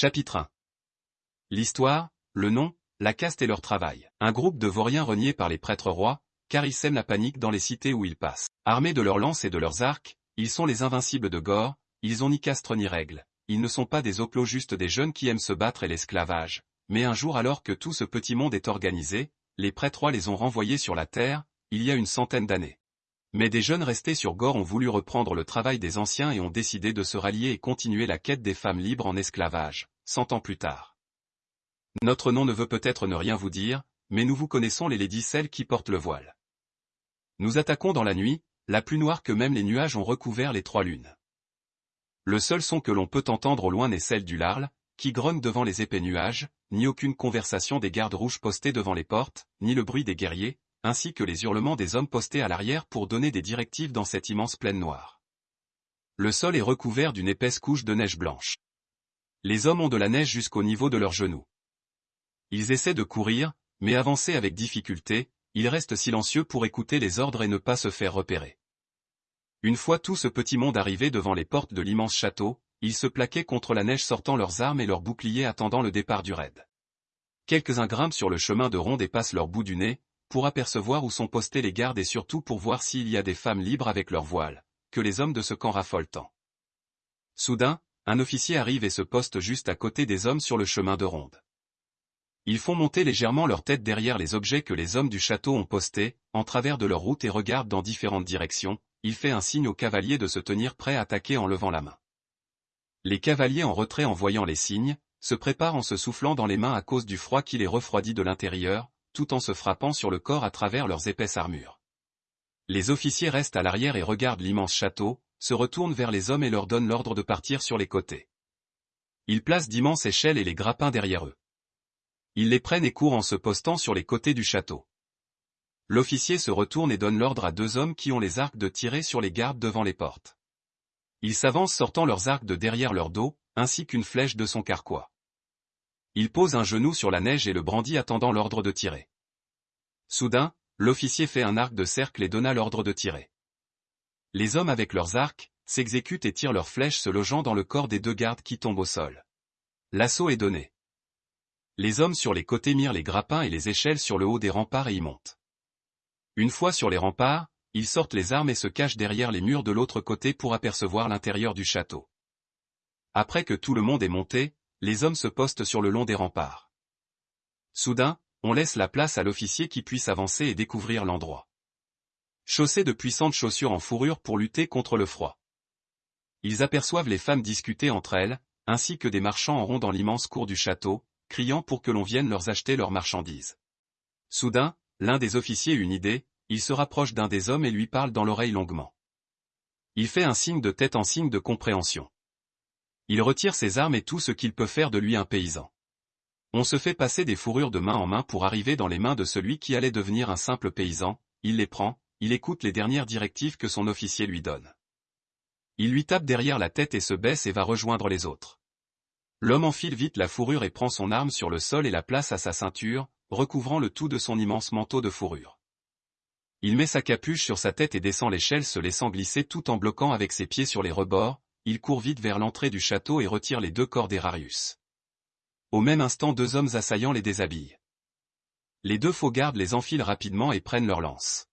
Chapitre 1 L'histoire, le nom, la caste et leur travail. Un groupe de vauriens reniés par les prêtres rois, car ils sèment la panique dans les cités où ils passent. Armés de leurs lances et de leurs arcs, ils sont les invincibles de Gore, ils ont ni castre ni règle. Ils ne sont pas des oplos juste des jeunes qui aiment se battre et l'esclavage. Mais un jour alors que tout ce petit monde est organisé, les prêtres rois les ont renvoyés sur la terre, il y a une centaine d'années. Mais des jeunes restés sur Gore ont voulu reprendre le travail des anciens et ont décidé de se rallier et continuer la quête des femmes libres en esclavage, cent ans plus tard. Notre nom ne veut peut-être ne rien vous dire, mais nous vous connaissons les ladies celles qui portent le voile. Nous attaquons dans la nuit, la plus noire que même les nuages ont recouvert les trois lunes. Le seul son que l'on peut entendre au loin n'est celle du larle, qui grogne devant les épais nuages, ni aucune conversation des gardes rouges postés devant les portes, ni le bruit des guerriers, ainsi que les hurlements des hommes postés à l'arrière pour donner des directives dans cette immense plaine noire. Le sol est recouvert d'une épaisse couche de neige blanche. Les hommes ont de la neige jusqu'au niveau de leurs genoux. Ils essaient de courir, mais avancer avec difficulté, ils restent silencieux pour écouter les ordres et ne pas se faire repérer. Une fois tout ce petit monde arrivé devant les portes de l'immense château, ils se plaquaient contre la neige sortant leurs armes et leurs boucliers attendant le départ du raid. Quelques-uns grimpent sur le chemin de ronde et passent leur bout du nez, pour apercevoir où sont postés les gardes et surtout pour voir s'il y a des femmes libres avec leurs voiles, que les hommes de ce camp raffolent tant. Soudain, un officier arrive et se poste juste à côté des hommes sur le chemin de ronde. Ils font monter légèrement leur tête derrière les objets que les hommes du château ont postés, en travers de leur route et regardent dans différentes directions, il fait un signe aux cavaliers de se tenir prêts à attaquer en levant la main. Les cavaliers en retrait en voyant les signes, se préparent en se soufflant dans les mains à cause du froid qui les refroidit de l'intérieur, tout en se frappant sur le corps à travers leurs épaisses armures. Les officiers restent à l'arrière et regardent l'immense château, se retournent vers les hommes et leur donnent l'ordre de partir sur les côtés. Ils placent d'immenses échelles et les grappins derrière eux. Ils les prennent et courent en se postant sur les côtés du château. L'officier se retourne et donne l'ordre à deux hommes qui ont les arcs de tirer sur les gardes devant les portes. Ils s'avancent sortant leurs arcs de derrière leur dos, ainsi qu'une flèche de son carquois. Il pose un genou sur la neige et le brandit attendant l'ordre de tirer. Soudain, l'officier fait un arc de cercle et donna l'ordre de tirer. Les hommes avec leurs arcs, s'exécutent et tirent leurs flèches se logeant dans le corps des deux gardes qui tombent au sol. L'assaut est donné. Les hommes sur les côtés mirent les grappins et les échelles sur le haut des remparts et y montent. Une fois sur les remparts, ils sortent les armes et se cachent derrière les murs de l'autre côté pour apercevoir l'intérieur du château. Après que tout le monde est monté, les hommes se postent sur le long des remparts. Soudain, on laisse la place à l'officier qui puisse avancer et découvrir l'endroit. Chaussés de puissantes chaussures en fourrure pour lutter contre le froid. Ils aperçoivent les femmes discuter entre elles, ainsi que des marchands en rond dans l'immense cour du château, criant pour que l'on vienne leur acheter leurs marchandises. Soudain, l'un des officiers eut une idée, il se rapproche d'un des hommes et lui parle dans l'oreille longuement. Il fait un signe de tête en signe de compréhension. Il retire ses armes et tout ce qu'il peut faire de lui un paysan. On se fait passer des fourrures de main en main pour arriver dans les mains de celui qui allait devenir un simple paysan, il les prend, il écoute les dernières directives que son officier lui donne. Il lui tape derrière la tête et se baisse et va rejoindre les autres. L'homme enfile vite la fourrure et prend son arme sur le sol et la place à sa ceinture, recouvrant le tout de son immense manteau de fourrure. Il met sa capuche sur sa tête et descend l'échelle se laissant glisser tout en bloquant avec ses pieds sur les rebords, il court vite vers l'entrée du château et retire les deux corps d'Erarius. Au même instant deux hommes assaillants les déshabillent. Les deux faux gardes les enfilent rapidement et prennent leurs lances.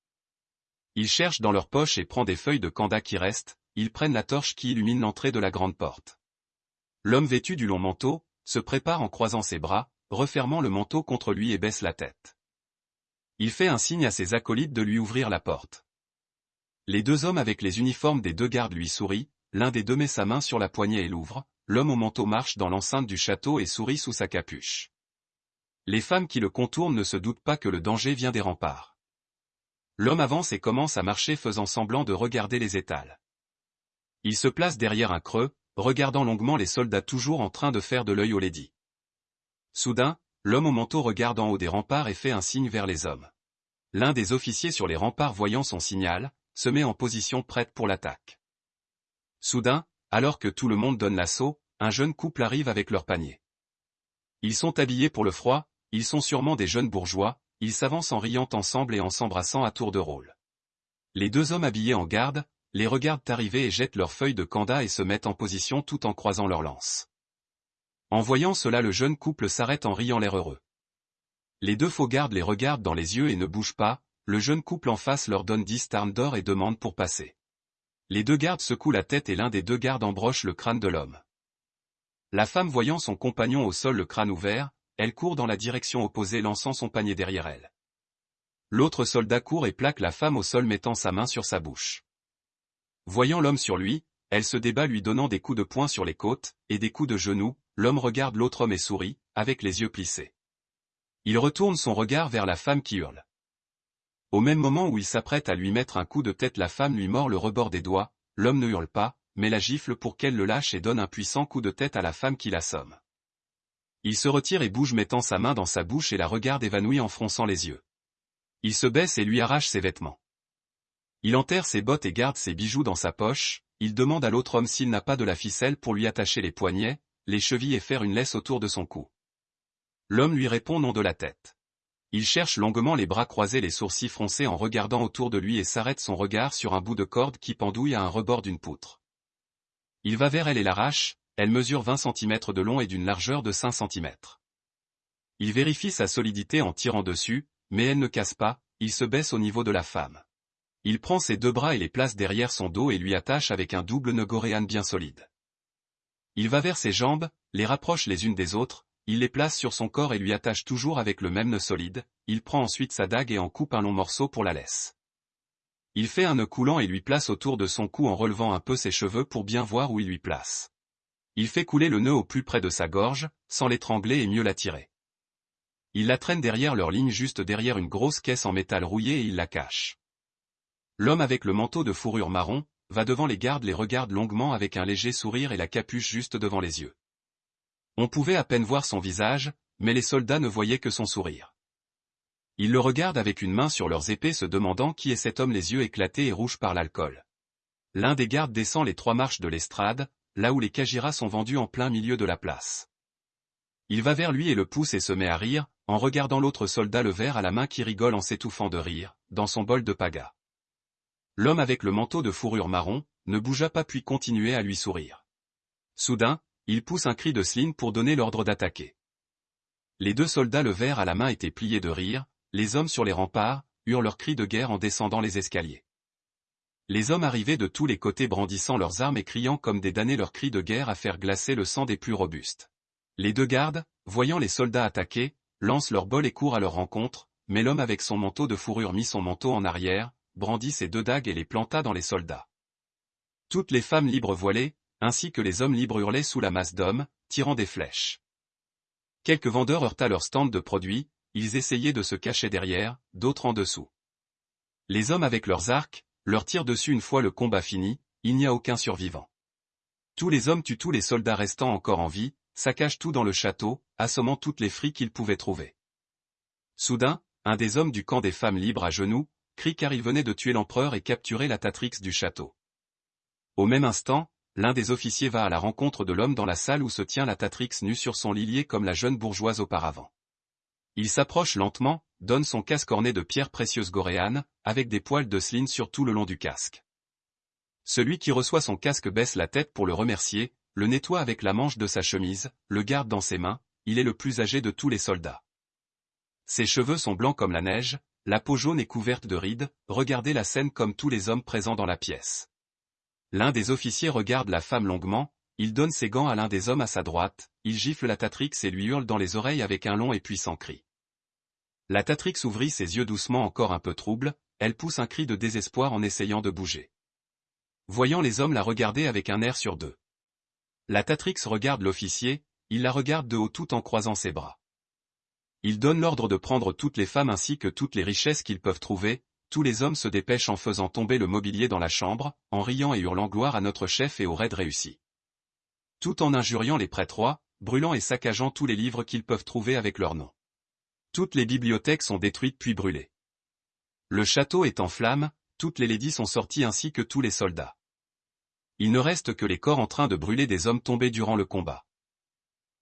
Ils cherchent dans leurs poches et prennent des feuilles de kanda qui restent, ils prennent la torche qui illumine l'entrée de la grande porte. L'homme vêtu du long manteau, se prépare en croisant ses bras, refermant le manteau contre lui et baisse la tête. Il fait un signe à ses acolytes de lui ouvrir la porte. Les deux hommes avec les uniformes des deux gardes lui sourient, L'un des deux met sa main sur la poignée et l'ouvre, l'homme au manteau marche dans l'enceinte du château et sourit sous sa capuche. Les femmes qui le contournent ne se doutent pas que le danger vient des remparts. L'homme avance et commence à marcher faisant semblant de regarder les étals. Il se place derrière un creux, regardant longuement les soldats toujours en train de faire de l'œil au lady. Soudain, l'homme au manteau regarde en haut des remparts et fait un signe vers les hommes. L'un des officiers sur les remparts voyant son signal, se met en position prête pour l'attaque. Soudain, alors que tout le monde donne l'assaut, un jeune couple arrive avec leur panier. Ils sont habillés pour le froid, ils sont sûrement des jeunes bourgeois, ils s'avancent en riant ensemble et en s'embrassant à tour de rôle. Les deux hommes habillés en garde, les regardent arriver et jettent leurs feuilles de kanda et se mettent en position tout en croisant leurs lances. En voyant cela le jeune couple s'arrête en riant l'air heureux. Les deux faux gardes les regardent dans les yeux et ne bougent pas, le jeune couple en face leur donne dix tarnes d'or et demande pour passer. Les deux gardes secouent la tête et l'un des deux gardes embroche le crâne de l'homme. La femme voyant son compagnon au sol le crâne ouvert, elle court dans la direction opposée lançant son panier derrière elle. L'autre soldat court et plaque la femme au sol mettant sa main sur sa bouche. Voyant l'homme sur lui, elle se débat lui donnant des coups de poing sur les côtes, et des coups de genoux, l'homme regarde l'autre homme et sourit, avec les yeux plissés. Il retourne son regard vers la femme qui hurle. Au même moment où il s'apprête à lui mettre un coup de tête la femme lui mord le rebord des doigts, l'homme ne hurle pas, mais la gifle pour qu'elle le lâche et donne un puissant coup de tête à la femme qui l'assomme. Il se retire et bouge mettant sa main dans sa bouche et la regarde évanouie en fronçant les yeux. Il se baisse et lui arrache ses vêtements. Il enterre ses bottes et garde ses bijoux dans sa poche, il demande à l'autre homme s'il n'a pas de la ficelle pour lui attacher les poignets, les chevilles et faire une laisse autour de son cou. L'homme lui répond non de la tête. Il cherche longuement les bras croisés les sourcils froncés en regardant autour de lui et s'arrête son regard sur un bout de corde qui pendouille à un rebord d'une poutre. Il va vers elle et l'arrache, elle mesure 20 cm de long et d'une largeur de 5 cm. Il vérifie sa solidité en tirant dessus, mais elle ne casse pas, il se baisse au niveau de la femme. Il prend ses deux bras et les place derrière son dos et lui attache avec un double nœud goréane bien solide. Il va vers ses jambes, les rapproche les unes des autres, il les place sur son corps et lui attache toujours avec le même nœud solide, il prend ensuite sa dague et en coupe un long morceau pour la laisse. Il fait un nœud coulant et lui place autour de son cou en relevant un peu ses cheveux pour bien voir où il lui place. Il fait couler le nœud au plus près de sa gorge, sans l'étrangler et mieux la tirer. Il la traîne derrière leur ligne juste derrière une grosse caisse en métal rouillé et il la cache. L'homme avec le manteau de fourrure marron, va devant les gardes les regarde longuement avec un léger sourire et la capuche juste devant les yeux. On pouvait à peine voir son visage, mais les soldats ne voyaient que son sourire. Ils le regardent avec une main sur leurs épées se demandant qui est cet homme les yeux éclatés et rouges par l'alcool. L'un des gardes descend les trois marches de l'estrade, là où les Kajiras sont vendus en plein milieu de la place. Il va vers lui et le pousse et se met à rire, en regardant l'autre soldat le verre à la main qui rigole en s'étouffant de rire, dans son bol de paga. L'homme avec le manteau de fourrure marron, ne bougea pas puis continuait à lui sourire. Soudain, il pousse un cri de Sline pour donner l'ordre d'attaquer. Les deux soldats le verre à la main étaient pliés de rire, les hommes sur les remparts, eurent leurs cris de guerre en descendant les escaliers. Les hommes arrivaient de tous les côtés brandissant leurs armes et criant comme des damnés leurs cris de guerre à faire glacer le sang des plus robustes. Les deux gardes, voyant les soldats attaquer, lancent leur bol et courent à leur rencontre, mais l'homme avec son manteau de fourrure mit son manteau en arrière, brandit ses deux dagues et les planta dans les soldats. Toutes les femmes libres voilées, ainsi que les hommes libres hurlaient sous la masse d'hommes, tirant des flèches. Quelques vendeurs heurta leur stand de produits, ils essayaient de se cacher derrière, d'autres en dessous. Les hommes avec leurs arcs, leur tirent dessus une fois le combat fini, il n'y a aucun survivant. Tous les hommes tuent tous les soldats restants encore en vie, saccagent tout dans le château, assommant toutes les frics qu'ils pouvaient trouver. Soudain, un des hommes du camp des femmes libres à genoux, crie car il venait de tuer l'empereur et capturer la Tatrix du château. Au même instant, l'un des officiers va à la rencontre de l'homme dans la salle où se tient la Tatrix nue sur son lilier comme la jeune bourgeoise auparavant. Il s'approche lentement, donne son casque orné de pierres précieuses goréanes, avec des poils de sline sur tout le long du casque. Celui qui reçoit son casque baisse la tête pour le remercier, le nettoie avec la manche de sa chemise, le garde dans ses mains, il est le plus âgé de tous les soldats. Ses cheveux sont blancs comme la neige, la peau jaune est couverte de rides, regardez la scène comme tous les hommes présents dans la pièce. L'un des officiers regarde la femme longuement, il donne ses gants à l'un des hommes à sa droite, il gifle la Tatrix et lui hurle dans les oreilles avec un long et puissant cri. La Tatrix ouvrit ses yeux doucement encore un peu troubles, elle pousse un cri de désespoir en essayant de bouger. Voyant les hommes la regarder avec un air sur deux. La Tatrix regarde l'officier, il la regarde de haut tout en croisant ses bras. Il donne l'ordre de prendre toutes les femmes ainsi que toutes les richesses qu'ils peuvent trouver, tous les hommes se dépêchent en faisant tomber le mobilier dans la chambre, en riant et hurlant gloire à notre chef et au raid réussi. Tout en injuriant les prêtres rois, brûlant et saccageant tous les livres qu'ils peuvent trouver avec leur nom. Toutes les bibliothèques sont détruites puis brûlées. Le château est en flammes, toutes les ladies sont sorties ainsi que tous les soldats. Il ne reste que les corps en train de brûler des hommes tombés durant le combat.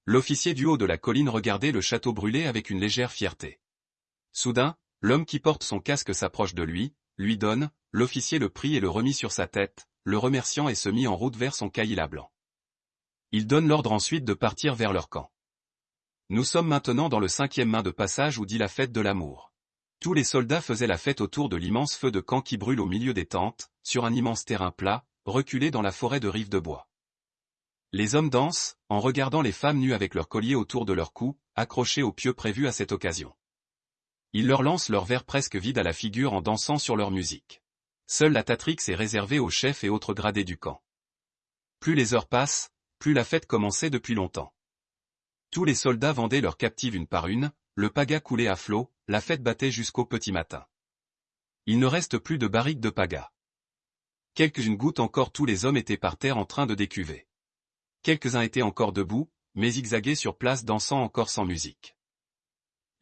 L'officier du haut de la colline regardait le château brûler avec une légère fierté. Soudain, l'homme qui porte son casque s'approche de lui, lui donne, l'officier le prit et le remit sur sa tête, le remerciant et se mit en route vers son caïla blanc. Ils donnent l'ordre ensuite de partir vers leur camp. Nous sommes maintenant dans le cinquième main de passage où dit la fête de l'amour. Tous les soldats faisaient la fête autour de l'immense feu de camp qui brûle au milieu des tentes, sur un immense terrain plat, reculé dans la forêt de rives de bois. Les hommes dansent, en regardant les femmes nues avec leurs colliers autour de leur cou, accrochés aux pieux prévus à cette occasion. Ils leur lancent leurs verres presque vides à la figure en dansant sur leur musique. Seule la Tatrix est réservée aux chefs et autres gradés du camp. Plus les heures passent, plus la fête commençait depuis longtemps. Tous les soldats vendaient leurs captives une par une, le paga coulait à flot, la fête battait jusqu'au petit matin. Il ne reste plus de barriques de paga. Quelques-unes gouttes encore tous les hommes étaient par terre en train de décuver. Quelques-uns étaient encore debout, mais zigzagués sur place dansant encore sans musique.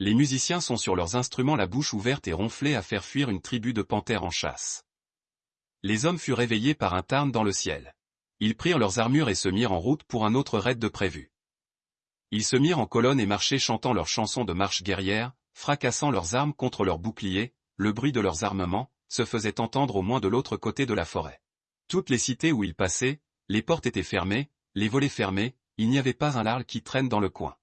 Les musiciens sont sur leurs instruments la bouche ouverte et ronflés à faire fuir une tribu de panthères en chasse. Les hommes furent réveillés par un tarn dans le ciel. Ils prirent leurs armures et se mirent en route pour un autre raid de prévu. Ils se mirent en colonne et marchaient chantant leurs chansons de marche guerrière, fracassant leurs armes contre leurs boucliers, le bruit de leurs armements, se faisait entendre au moins de l'autre côté de la forêt. Toutes les cités où ils passaient, les portes étaient fermées, les volets fermés, il n'y avait pas un larle qui traîne dans le coin.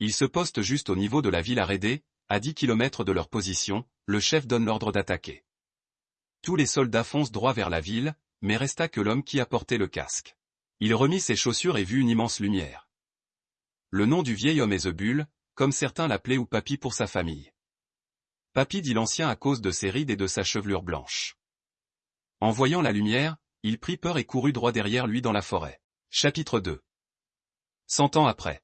Ils se postent juste au niveau de la ville arrêtée, à 10 kilomètres de leur position, le chef donne l'ordre d'attaquer. Tous les soldats foncent droit vers la ville, mais resta que l'homme qui apportait le casque. Il remit ses chaussures et vit une immense lumière. Le nom du vieil homme est Zebul, comme certains l'appelaient ou Papy pour sa famille. Papy dit l'ancien à cause de ses rides et de sa chevelure blanche. En voyant la lumière, il prit peur et courut droit derrière lui dans la forêt. Chapitre 2 Cent ans après.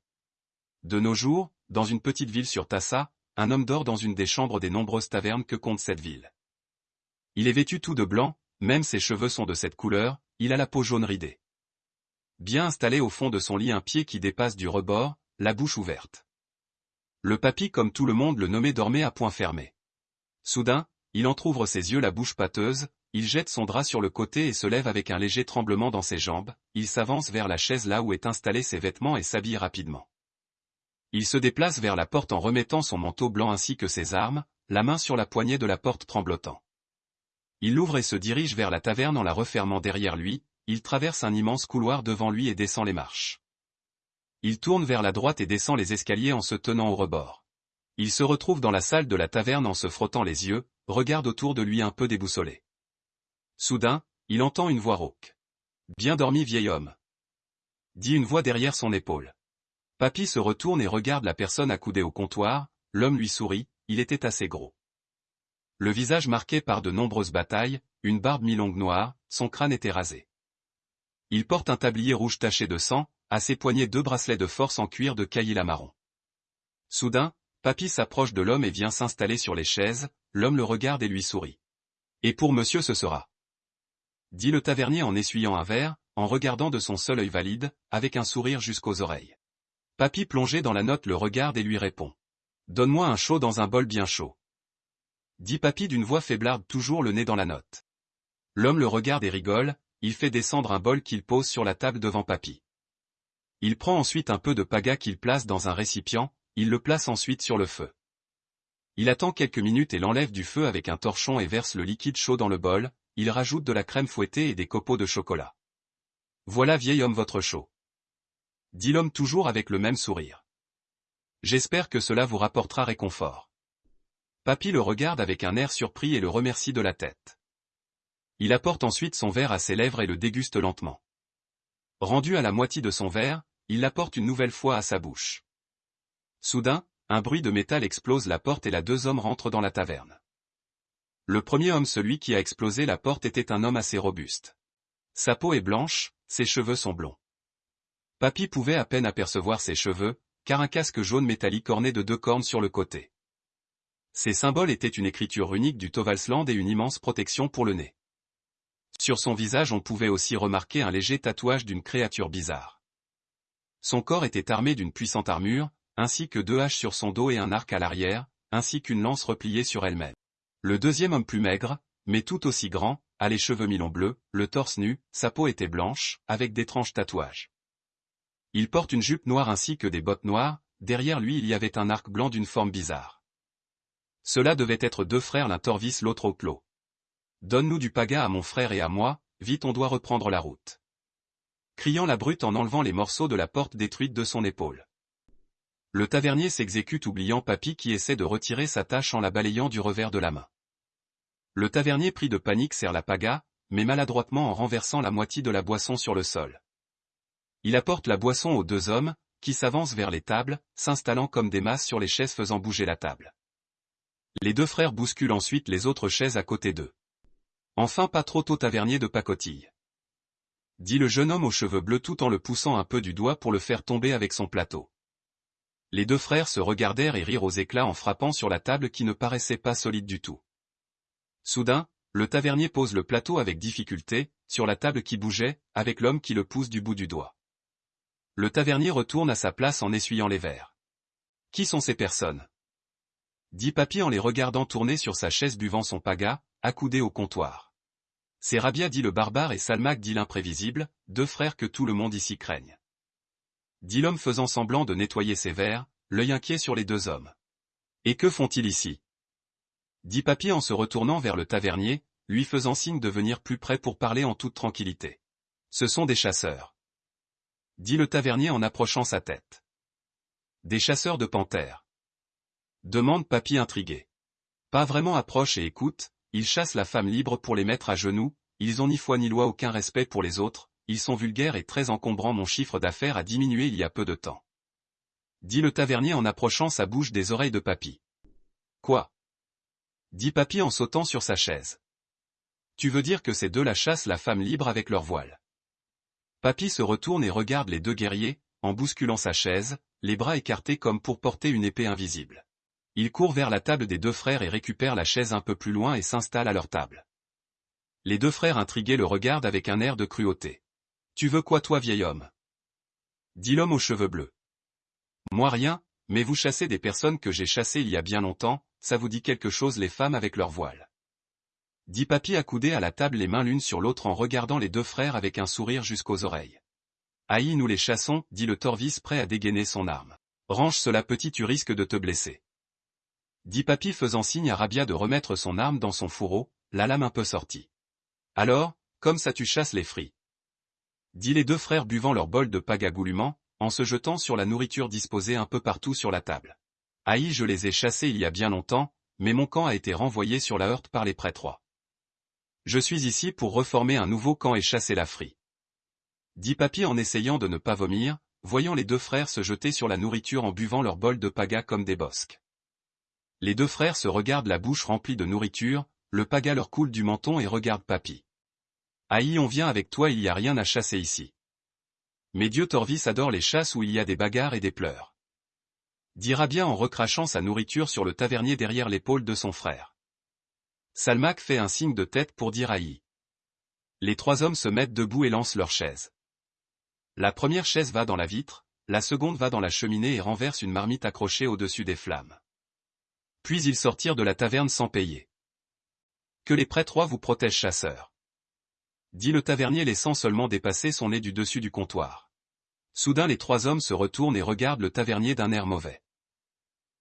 De nos jours, dans une petite ville sur Tassa, un homme dort dans une des chambres des nombreuses tavernes que compte cette ville. Il est vêtu tout de blanc, même ses cheveux sont de cette couleur, il a la peau jaune ridée bien installé au fond de son lit un pied qui dépasse du rebord, la bouche ouverte. Le papy comme tout le monde le nommait dormait à point fermé. Soudain, il entr'ouvre ses yeux la bouche pâteuse, il jette son drap sur le côté et se lève avec un léger tremblement dans ses jambes, il s'avance vers la chaise là où est installé ses vêtements et s'habille rapidement. Il se déplace vers la porte en remettant son manteau blanc ainsi que ses armes, la main sur la poignée de la porte tremblotant. Il l'ouvre et se dirige vers la taverne en la refermant derrière lui, il traverse un immense couloir devant lui et descend les marches. Il tourne vers la droite et descend les escaliers en se tenant au rebord. Il se retrouve dans la salle de la taverne en se frottant les yeux, regarde autour de lui un peu déboussolé. Soudain, il entend une voix rauque. Bien dormi vieil homme. Dit une voix derrière son épaule. Papy se retourne et regarde la personne accoudée au comptoir, l'homme lui sourit, il était assez gros. Le visage marqué par de nombreuses batailles, une barbe mi-longue noire, son crâne était rasé. Il porte un tablier rouge taché de sang, à ses poignets deux bracelets de force en cuir de caïla marron. Soudain, Papy s'approche de l'homme et vient s'installer sur les chaises, l'homme le regarde et lui sourit. Et pour monsieur ce sera. Dit le tavernier en essuyant un verre, en regardant de son seul œil valide, avec un sourire jusqu'aux oreilles. Papy plongé dans la note le regarde et lui répond. Donne-moi un chaud dans un bol bien chaud. Dit Papy d'une voix faiblarde toujours le nez dans la note. L'homme le regarde et rigole, il fait descendre un bol qu'il pose sur la table devant Papy. Il prend ensuite un peu de paga qu'il place dans un récipient, il le place ensuite sur le feu. Il attend quelques minutes et l'enlève du feu avec un torchon et verse le liquide chaud dans le bol, il rajoute de la crème fouettée et des copeaux de chocolat. Voilà vieil homme votre chaud. Dit l'homme toujours avec le même sourire. J'espère que cela vous rapportera réconfort. Papy le regarde avec un air surpris et le remercie de la tête. Il apporte ensuite son verre à ses lèvres et le déguste lentement. Rendu à la moitié de son verre, il l'apporte une nouvelle fois à sa bouche. Soudain, un bruit de métal explose la porte et la deux hommes rentrent dans la taverne. Le premier homme celui qui a explosé la porte était un homme assez robuste. Sa peau est blanche, ses cheveux sont blonds. Papy pouvait à peine apercevoir ses cheveux, car un casque jaune métallique orné de deux cornes sur le côté. Ces symboles étaient une écriture unique du Tovalsland et une immense protection pour le nez. Sur son visage on pouvait aussi remarquer un léger tatouage d'une créature bizarre. Son corps était armé d'une puissante armure, ainsi que deux haches sur son dos et un arc à l'arrière, ainsi qu'une lance repliée sur elle-même. Le deuxième homme plus maigre, mais tout aussi grand, a les cheveux mi-longs bleus, le torse nu, sa peau était blanche, avec d'étranges tatouages. Il porte une jupe noire ainsi que des bottes noires, derrière lui il y avait un arc blanc d'une forme bizarre. Cela devait être deux frères l'un Torvis l'autre au clos. Donne-nous du paga à mon frère et à moi, vite on doit reprendre la route. criant la brute en enlevant les morceaux de la porte détruite de son épaule. Le tavernier s'exécute oubliant Papy qui essaie de retirer sa tâche en la balayant du revers de la main. Le tavernier pris de panique serre la paga, mais maladroitement en renversant la moitié de la boisson sur le sol. Il apporte la boisson aux deux hommes, qui s'avancent vers les tables, s'installant comme des masses sur les chaises faisant bouger la table. Les deux frères bousculent ensuite les autres chaises à côté d'eux. Enfin pas trop tôt tavernier de pacotille. Dit le jeune homme aux cheveux bleus tout en le poussant un peu du doigt pour le faire tomber avec son plateau. Les deux frères se regardèrent et rirent aux éclats en frappant sur la table qui ne paraissait pas solide du tout. Soudain, le tavernier pose le plateau avec difficulté, sur la table qui bougeait, avec l'homme qui le pousse du bout du doigt. Le tavernier retourne à sa place en essuyant les verres. Qui sont ces personnes? Dit Papy en les regardant tourner sur sa chaise buvant son paga, accoudé au comptoir. C'est Rabia dit le barbare et Salmac dit l'imprévisible, deux frères que tout le monde ici craigne dit l'homme faisant semblant de nettoyer ses verres, l'œil inquiet sur les deux hommes. Et que font-ils ici? Dit Papy en se retournant vers le tavernier, lui faisant signe de venir plus près pour parler en toute tranquillité. Ce sont des chasseurs. Dit le tavernier en approchant sa tête. Des chasseurs de panthères. Demande Papy intrigué. Pas vraiment approche et écoute, ils chassent la femme libre pour les mettre à genoux, ils ont ni foi ni loi aucun respect pour les autres, ils sont vulgaires et très encombrants mon chiffre d'affaires a diminué il y a peu de temps. Dit le tavernier en approchant sa bouche des oreilles de Papy. Quoi? Dit Papy en sautant sur sa chaise. Tu veux dire que ces deux la chassent la femme libre avec leur voile. Papy se retourne et regarde les deux guerriers, en bousculant sa chaise, les bras écartés comme pour porter une épée invisible. Il court vers la table des deux frères et récupère la chaise un peu plus loin et s'installe à leur table. Les deux frères intrigués le regardent avec un air de cruauté. Tu veux quoi toi vieil homme? Dit l'homme aux cheveux bleus. Moi rien, mais vous chassez des personnes que j'ai chassées il y a bien longtemps, ça vous dit quelque chose les femmes avec leur voile. Dit Papy accoudé à la table les mains l'une sur l'autre en regardant les deux frères avec un sourire jusqu'aux oreilles. Aïe nous les chassons, dit le Torvis prêt à dégainer son arme. Range cela petit tu risques de te blesser. Dit Papy faisant signe à Rabia de remettre son arme dans son fourreau, la lame un peu sortie. Alors, comme ça tu chasses les fris dit les deux frères buvant leur bol de pagagoulument, en se jetant sur la nourriture disposée un peu partout sur la table. Aïe je les ai chassés il y a bien longtemps, mais mon camp a été renvoyé sur la heurte par les prêtres. Je suis ici pour reformer un nouveau camp et chasser la frie. Dit Papy en essayant de ne pas vomir, voyant les deux frères se jeter sur la nourriture en buvant leur bol de paga comme des bosques. Les deux frères se regardent la bouche remplie de nourriture, le paga leur coule du menton et regarde Papy. Aïe on vient avec toi il y a rien à chasser ici. Mais Dieu Torvis adore les chasses où il y a des bagarres et des pleurs. Dira bien en recrachant sa nourriture sur le tavernier derrière l'épaule de son frère. Salmac fait un signe de tête pour dire Aïe. Les trois hommes se mettent debout et lancent leurs chaises. La première chaise va dans la vitre, la seconde va dans la cheminée et renverse une marmite accrochée au-dessus des flammes. Puis ils sortirent de la taverne sans payer. Que les prêtres vous protègent chasseurs dit le tavernier laissant seulement dépasser son nez du dessus du comptoir. Soudain les trois hommes se retournent et regardent le tavernier d'un air mauvais.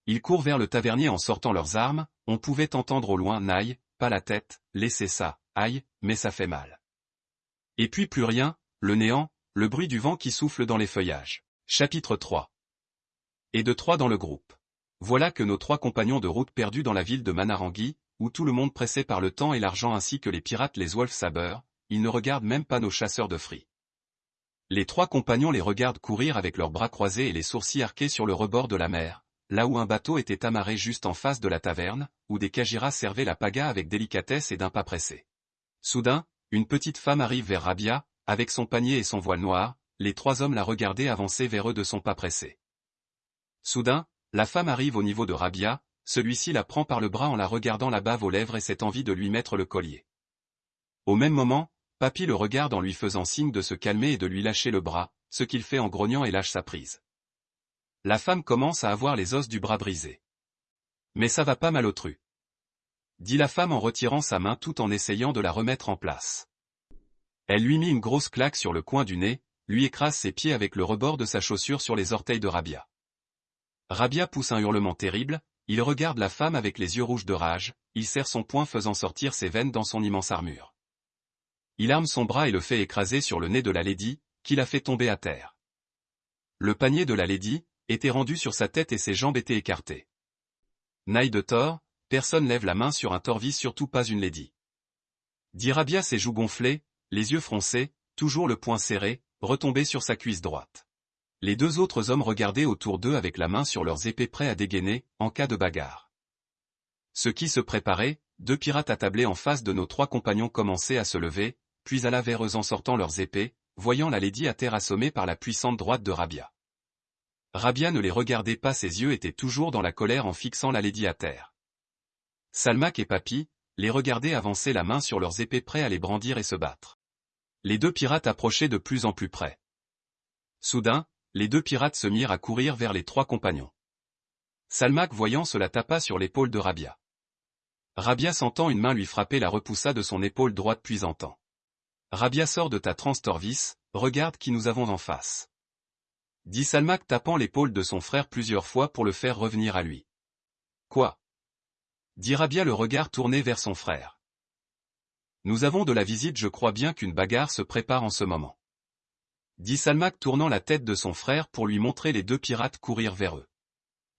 Ils courent vers le tavernier en sortant leurs armes, on pouvait entendre au loin Naï, pas la tête, laissez ça, aïe, mais ça fait mal. Et puis plus rien, le néant, le bruit du vent qui souffle dans les feuillages. Chapitre 3 Et de trois dans le groupe. Voilà que nos trois compagnons de route perdus dans la ville de Manarangui, où tout le monde pressé par le temps et l'argent ainsi que les pirates les Wolf Saber, ils ne regardent même pas nos chasseurs de fruits. Les trois compagnons les regardent courir avec leurs bras croisés et les sourcils arqués sur le rebord de la mer, là où un bateau était amarré juste en face de la taverne, où des kajiras servaient la paga avec délicatesse et d'un pas pressé. Soudain, une petite femme arrive vers Rabia, avec son panier et son voile noir, les trois hommes la regardaient avancer vers eux de son pas pressé. Soudain, la femme arrive au niveau de Rabia, celui-ci la prend par le bras en la regardant la bave aux lèvres et cette envie de lui mettre le collier. Au même moment, Papy le regarde en lui faisant signe de se calmer et de lui lâcher le bras, ce qu'il fait en grognant et lâche sa prise. La femme commence à avoir les os du bras brisés. Mais ça va pas malotru. Dit la femme en retirant sa main tout en essayant de la remettre en place. Elle lui mit une grosse claque sur le coin du nez, lui écrase ses pieds avec le rebord de sa chaussure sur les orteils de Rabia. Rabia pousse un hurlement terrible, il regarde la femme avec les yeux rouges de rage, il serre son poing faisant sortir ses veines dans son immense armure. Il arme son bras et le fait écraser sur le nez de la lady, qui l'a fait tomber à terre. Le panier de la lady était rendu sur sa tête et ses jambes étaient écartées. Naï de Thor, personne lève la main sur un torvis surtout pas une lady. Dit Rabia ses joues gonflées, les yeux froncés, toujours le poing serré, retombé sur sa cuisse droite. Les deux autres hommes regardaient autour d'eux avec la main sur leurs épées prêts à dégainer, en cas de bagarre. Ce qui se préparait, deux pirates attablés en face de nos trois compagnons commençaient à se lever, puis à vers eux en sortant leurs épées, voyant la lady à terre assommée par la puissante droite de Rabia. Rabia ne les regardait pas ses yeux étaient toujours dans la colère en fixant la lady à terre. Salmak et Papi, les regardaient avancer la main sur leurs épées prêts à les brandir et se battre. Les deux pirates approchaient de plus en plus près. Soudain, les deux pirates se mirent à courir vers les trois compagnons. Salmak voyant cela tapa sur l'épaule de Rabia. Rabia sentant une main lui frapper la repoussa de son épaule droite puis entend. Rabia sort de ta transtorvis, regarde qui nous avons en face. Dit Salmak tapant l'épaule de son frère plusieurs fois pour le faire revenir à lui. Quoi? Dit Rabia le regard tourné vers son frère. Nous avons de la visite je crois bien qu'une bagarre se prépare en ce moment dit Salmak tournant la tête de son frère pour lui montrer les deux pirates courir vers eux.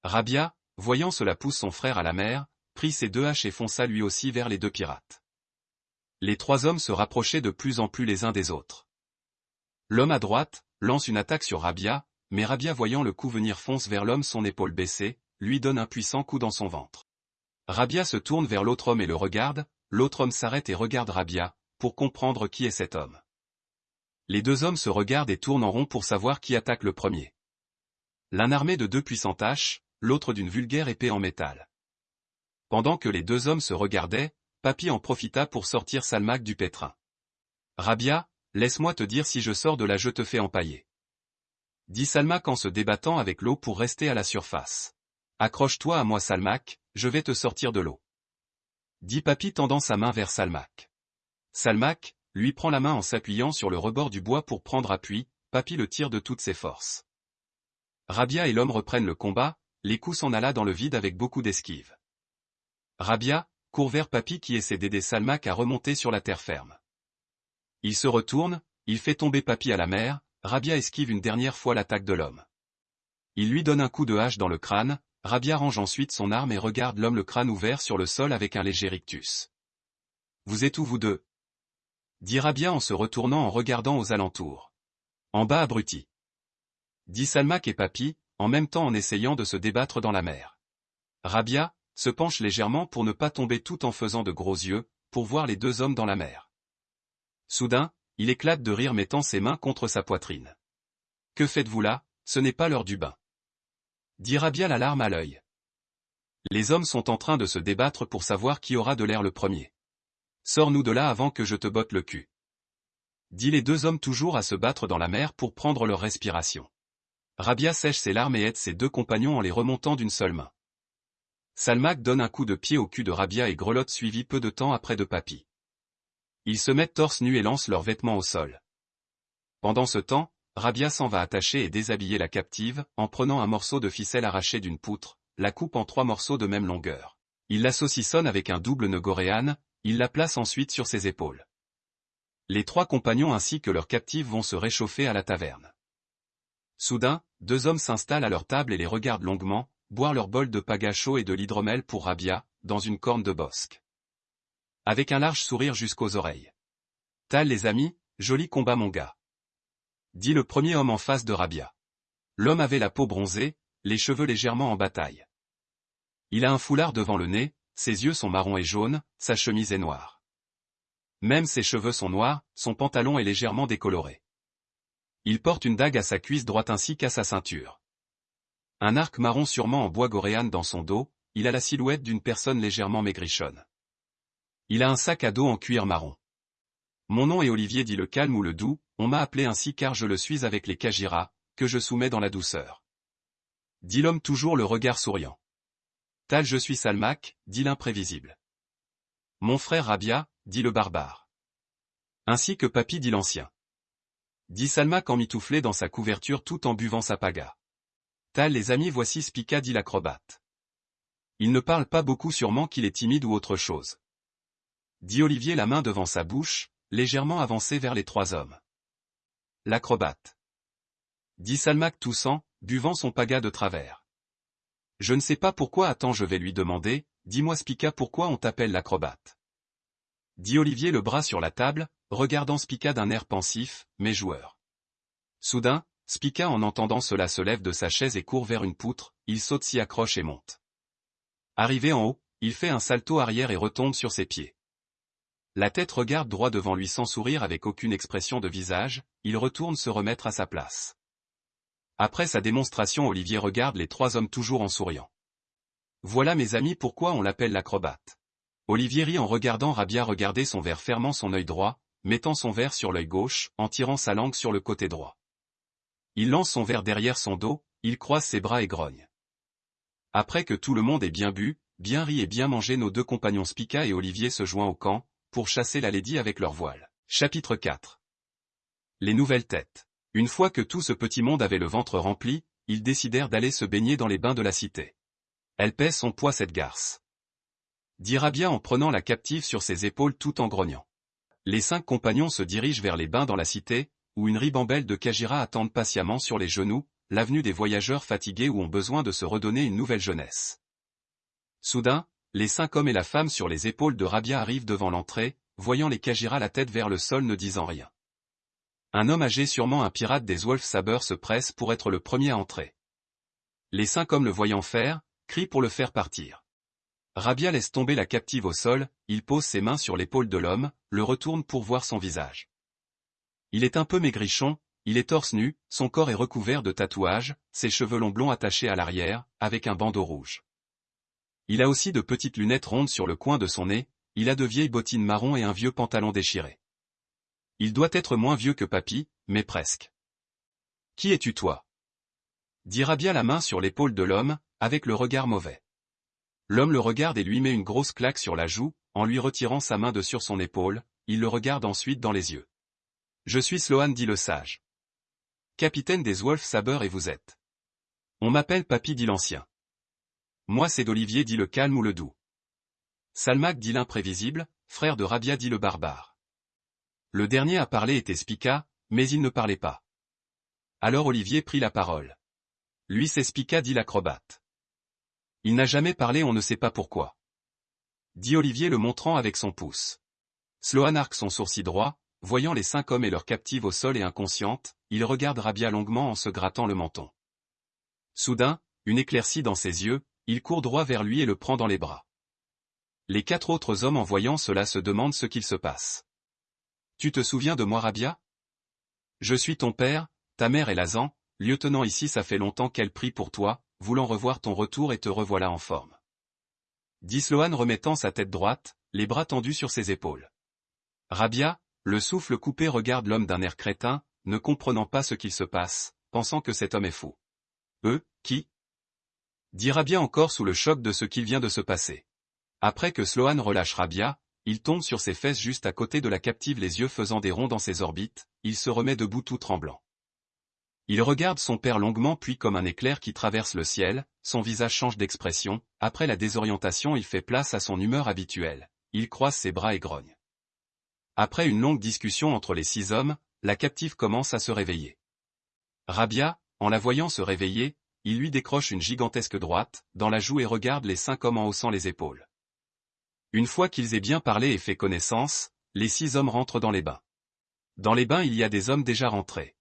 Rabia, voyant cela pousse son frère à la mer, prit ses deux haches et fonça lui aussi vers les deux pirates. Les trois hommes se rapprochaient de plus en plus les uns des autres. L'homme à droite, lance une attaque sur Rabia, mais Rabia voyant le coup venir fonce vers l'homme son épaule baissée, lui donne un puissant coup dans son ventre. Rabia se tourne vers l'autre homme et le regarde, l'autre homme s'arrête et regarde Rabia, pour comprendre qui est cet homme. Les deux hommes se regardent et tournent en rond pour savoir qui attaque le premier. L'un armé de deux puissantes haches, l'autre d'une vulgaire épée en métal. Pendant que les deux hommes se regardaient, Papy en profita pour sortir Salmak du pétrin. Rabia, laisse-moi te dire si je sors de là je te fais empailler. Dit Salmak en se débattant avec l'eau pour rester à la surface. Accroche-toi à moi Salmak, je vais te sortir de l'eau. Dit Papy tendant sa main vers Salmak. Salmak, lui prend la main en s'appuyant sur le rebord du bois pour prendre appui, Papy le tire de toutes ses forces. Rabia et l'homme reprennent le combat, les coups s'en alla dans le vide avec beaucoup d'esquives. Rabia, court vers Papy qui essaie d'aider Salmak à remonter sur la terre ferme. Il se retourne, il fait tomber Papy à la mer, Rabia esquive une dernière fois l'attaque de l'homme. Il lui donne un coup de hache dans le crâne, Rabia range ensuite son arme et regarde l'homme le crâne ouvert sur le sol avec un léger rictus. Vous êtes où vous deux? dit Rabia en se retournant en regardant aux alentours. En bas abruti. Dit Salmak et Papi, en même temps en essayant de se débattre dans la mer. Rabia, se penche légèrement pour ne pas tomber tout en faisant de gros yeux, pour voir les deux hommes dans la mer. Soudain, il éclate de rire mettant ses mains contre sa poitrine. Que faites-vous là, ce n'est pas l'heure du bain. Dit Rabia la larme à l'œil. Les hommes sont en train de se débattre pour savoir qui aura de l'air le premier. Sors-nous de là avant que je te botte le cul. Dit les deux hommes toujours à se battre dans la mer pour prendre leur respiration. Rabia sèche ses larmes et aide ses deux compagnons en les remontant d'une seule main. Salmak donne un coup de pied au cul de Rabia et grelotte suivi peu de temps après de Papy. Ils se mettent torse nu et lancent leurs vêtements au sol. Pendant ce temps, Rabia s'en va attacher et déshabiller la captive, en prenant un morceau de ficelle arraché d'une poutre, la coupe en trois morceaux de même longueur. Il la saucissonne avec un double nœud il la place ensuite sur ses épaules. Les trois compagnons ainsi que leurs captives vont se réchauffer à la taverne. Soudain, deux hommes s'installent à leur table et les regardent longuement, boire leur bol de pagacho et de l'hydromel pour Rabia, dans une corne de bosque. Avec un large sourire jusqu'aux oreilles. Tal les amis, joli combat mon gars. Dit le premier homme en face de Rabia. L'homme avait la peau bronzée, les cheveux légèrement en bataille. Il a un foulard devant le nez, ses yeux sont marrons et jaunes, sa chemise est noire. Même ses cheveux sont noirs, son pantalon est légèrement décoloré. Il porte une dague à sa cuisse droite ainsi qu'à sa ceinture. Un arc marron sûrement en bois goréane dans son dos, il a la silhouette d'une personne légèrement maigrichonne. Il a un sac à dos en cuir marron. Mon nom est Olivier dit le calme ou le doux, on m'a appelé ainsi car je le suis avec les Kajira, que je soumets dans la douceur. Dit l'homme toujours le regard souriant. Tal je suis Salmac, dit l'imprévisible. Mon frère Rabia, dit le barbare. Ainsi que Papy dit l'ancien. Dit Salmac en mitouflé dans sa couverture tout en buvant sa paga. Tal les amis voici Spica dit l'acrobate. Il ne parle pas beaucoup sûrement qu'il est timide ou autre chose. Dit Olivier la main devant sa bouche, légèrement avancé vers les trois hommes. l'acrobate. Dit Salmac toussant, buvant son paga de travers. Je ne sais pas pourquoi attends je vais lui demander, dis-moi Spica pourquoi on t'appelle l'acrobate? Dit Olivier le bras sur la table, regardant Spica d'un air pensif, mais joueur. Soudain, Spica en entendant cela se lève de sa chaise et court vers une poutre, il saute s'y accroche et monte. Arrivé en haut, il fait un salto arrière et retombe sur ses pieds. La tête regarde droit devant lui sans sourire avec aucune expression de visage, il retourne se remettre à sa place. Après sa démonstration Olivier regarde les trois hommes toujours en souriant. Voilà mes amis pourquoi on l'appelle l'acrobate. Olivier rit en regardant Rabia regarder son verre fermant son œil droit, mettant son verre sur l'œil gauche, en tirant sa langue sur le côté droit. Il lance son verre derrière son dos, il croise ses bras et grogne. Après que tout le monde ait bien bu, bien ri et bien mangé nos deux compagnons Spica et Olivier se joignent au camp, pour chasser la lady avec leur voile. Chapitre 4 Les nouvelles têtes. Une fois que tout ce petit monde avait le ventre rempli, ils décidèrent d'aller se baigner dans les bains de la cité. Elle pèse son poids cette garce dira bien en prenant la captive sur ses épaules tout en grognant. Les cinq compagnons se dirigent vers les bains dans la cité, où une ribambelle de Kajira attendent patiemment sur les genoux, l'avenue des voyageurs fatigués ou ont besoin de se redonner une nouvelle jeunesse. Soudain, les cinq hommes et la femme sur les épaules de Rabia arrivent devant l'entrée, voyant les Kajira la tête vers le sol ne disant rien. Un homme âgé sûrement un pirate des Wolf Sabers se presse pour être le premier à entrer. Les cinq hommes le voyant faire, crient pour le faire partir. Rabia laisse tomber la captive au sol, il pose ses mains sur l'épaule de l'homme, le retourne pour voir son visage. Il est un peu maigrichon, il est torse nu, son corps est recouvert de tatouages, ses cheveux longs blonds attachés à l'arrière, avec un bandeau rouge. Il a aussi de petites lunettes rondes sur le coin de son nez, il a de vieilles bottines marron et un vieux pantalon déchiré. Il doit être moins vieux que papy, mais presque. Qui es-tu toi? dit Rabia la main sur l'épaule de l'homme, avec le regard mauvais. L'homme le regarde et lui met une grosse claque sur la joue, en lui retirant sa main de sur son épaule, il le regarde ensuite dans les yeux. Je suis Sloan dit le sage. Capitaine des Wolf Saber et vous êtes. On m'appelle Papy dit l'ancien. Moi c'est d'Olivier dit le calme ou le doux. Salmac dit l'imprévisible, frère de Rabia dit le barbare. Le dernier à parler était Spica, mais il ne parlait pas. Alors Olivier prit la parole. Lui c'est Spica dit l'acrobate. Il n'a jamais parlé on ne sait pas pourquoi. Dit Olivier le montrant avec son pouce. Sloan arque son sourcil droit, voyant les cinq hommes et leur captive au sol et inconsciente, il regarde Rabia longuement en se grattant le menton. Soudain, une éclaircie dans ses yeux, il court droit vers lui et le prend dans les bras. Les quatre autres hommes en voyant cela se demandent ce qu'il se passe. Tu te souviens de moi Rabia? Je suis ton père, ta mère est Lazan, lieutenant ici ça fait longtemps qu'elle prie pour toi, voulant revoir ton retour et te revoilà en forme. Dit Sloan remettant sa tête droite, les bras tendus sur ses épaules. Rabia, le souffle coupé regarde l'homme d'un air crétin, ne comprenant pas ce qu'il se passe, pensant que cet homme est fou. Eux, qui? Dit Rabia encore sous le choc de ce qu'il vient de se passer. Après que Sloan relâche Rabia, il tombe sur ses fesses juste à côté de la captive les yeux faisant des ronds dans ses orbites, il se remet debout tout tremblant. Il regarde son père longuement puis comme un éclair qui traverse le ciel, son visage change d'expression, après la désorientation il fait place à son humeur habituelle, il croise ses bras et grogne. Après une longue discussion entre les six hommes, la captive commence à se réveiller. Rabia, en la voyant se réveiller, il lui décroche une gigantesque droite, dans la joue et regarde les cinq hommes en haussant les épaules. Une fois qu'ils aient bien parlé et fait connaissance, les six hommes rentrent dans les bains. Dans les bains il y a des hommes déjà rentrés.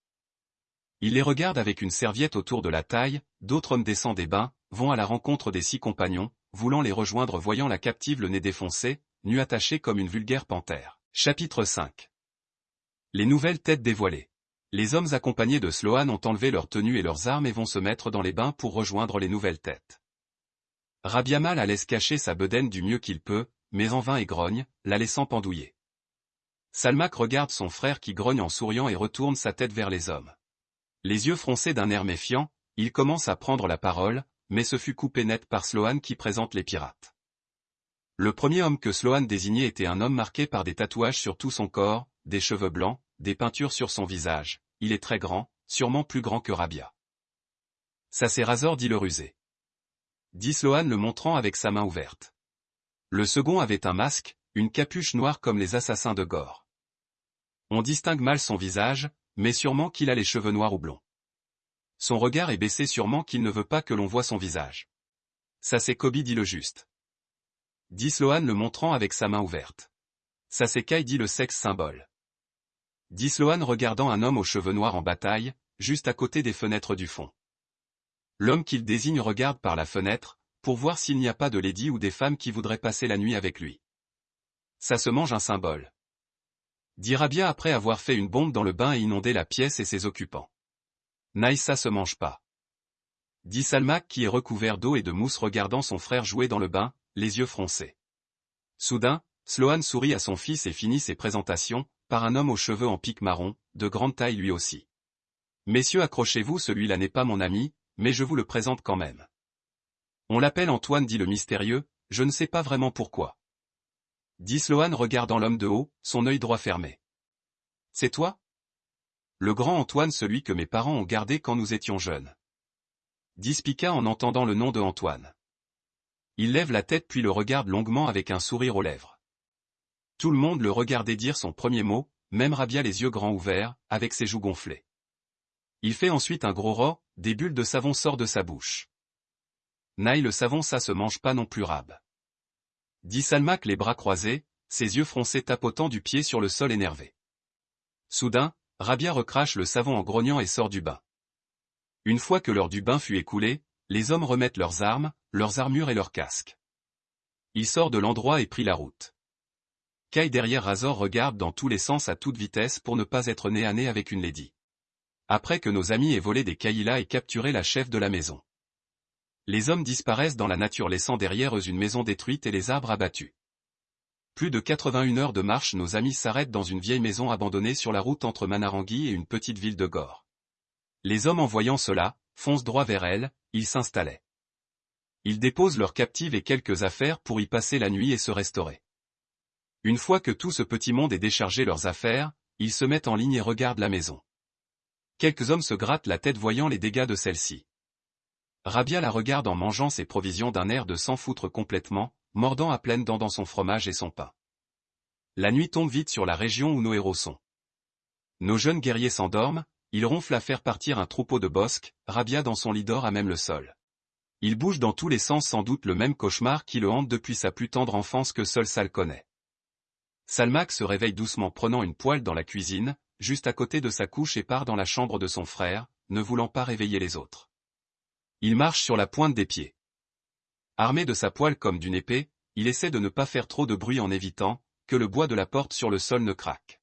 Il les regarde avec une serviette autour de la taille, d'autres hommes descendent des bains, vont à la rencontre des six compagnons, voulant les rejoindre voyant la captive le nez défoncé, nu attachée comme une vulgaire panthère. Chapitre 5 Les nouvelles têtes dévoilées. Les hommes accompagnés de Sloan ont enlevé leurs tenues et leurs armes et vont se mettre dans les bains pour rejoindre les nouvelles têtes. Rabiamal la laisse cacher sa bedaine du mieux qu'il peut, mais en vain et grogne, la laissant pendouiller. Salmac regarde son frère qui grogne en souriant et retourne sa tête vers les hommes. Les yeux froncés d'un air méfiant, il commence à prendre la parole, mais ce fut coupé net par Sloan qui présente les pirates. Le premier homme que Sloan désignait était un homme marqué par des tatouages sur tout son corps, des cheveux blancs, des peintures sur son visage, il est très grand, sûrement plus grand que Rabia. Ça c'est Razor dit le rusé. Dit Sloan le montrant avec sa main ouverte. Le second avait un masque, une capuche noire comme les assassins de Gore. On distingue mal son visage, mais sûrement qu'il a les cheveux noirs ou blonds. Son regard est baissé sûrement qu'il ne veut pas que l'on voie son visage. Ça c'est Kobe dit le juste. Dit Sloan le montrant avec sa main ouverte. Ça c'est Kai dit le sexe symbole. Dit Sloan regardant un homme aux cheveux noirs en bataille, juste à côté des fenêtres du fond. L'homme qu'il désigne regarde par la fenêtre, pour voir s'il n'y a pas de lady ou des femmes qui voudraient passer la nuit avec lui. Ça se mange un symbole. Dira bien après avoir fait une bombe dans le bain et inondé la pièce et ses occupants. Ça se mange pas. Dit Salmak qui est recouvert d'eau et de mousse regardant son frère jouer dans le bain, les yeux froncés. Soudain, Sloan sourit à son fils et finit ses présentations, par un homme aux cheveux en pique marron, de grande taille lui aussi. Messieurs accrochez-vous celui-là n'est pas mon ami, mais je vous le présente quand même. On l'appelle Antoine dit le mystérieux, je ne sais pas vraiment pourquoi. Dit Sloan regardant l'homme de haut, son œil droit fermé. C'est toi? Le grand Antoine celui que mes parents ont gardé quand nous étions jeunes. Dit Spica en entendant le nom de Antoine. Il lève la tête puis le regarde longuement avec un sourire aux lèvres. Tout le monde le regardait dire son premier mot, même Rabia les yeux grands ouverts, avec ses joues gonflées. Il fait ensuite un gros ro, des bulles de savon sortent de sa bouche. Naï le savon ça se mange pas non plus rab. Dit Salmac les bras croisés, ses yeux froncés tapotant du pied sur le sol énervé. Soudain, Rabia recrache le savon en grognant et sort du bain. Une fois que l'heure du bain fut écoulée, les hommes remettent leurs armes, leurs armures et leurs casques. Il sort de l'endroit et prit la route. Kai derrière Razor regarde dans tous les sens à toute vitesse pour ne pas être nez à nez avec une lady. Après que nos amis aient volé des Kaila et capturé la chef de la maison. Les hommes disparaissent dans la nature laissant derrière eux une maison détruite et les arbres abattus. Plus de 81 heures de marche nos amis s'arrêtent dans une vieille maison abandonnée sur la route entre Manarangui et une petite ville de Gore. Les hommes en voyant cela, foncent droit vers elle, ils s'installaient. Ils déposent leurs captives et quelques affaires pour y passer la nuit et se restaurer. Une fois que tout ce petit monde est déchargé leurs affaires, ils se mettent en ligne et regardent la maison. Quelques hommes se grattent la tête voyant les dégâts de celle-ci. Rabia la regarde en mangeant ses provisions d'un air de s'en foutre complètement, mordant à pleines dents dans son fromage et son pain. La nuit tombe vite sur la région où nos héros sont. Nos jeunes guerriers s'endorment, ils ronflent à faire partir un troupeau de bosques, Rabia dans son lit d'or à même le sol. Il bouge dans tous les sens sans doute le même cauchemar qui le hante depuis sa plus tendre enfance que seul Sal connaît. Salmak se réveille doucement prenant une poêle dans la cuisine, juste à côté de sa couche et part dans la chambre de son frère, ne voulant pas réveiller les autres. Il marche sur la pointe des pieds. Armé de sa poêle comme d'une épée, il essaie de ne pas faire trop de bruit en évitant que le bois de la porte sur le sol ne craque.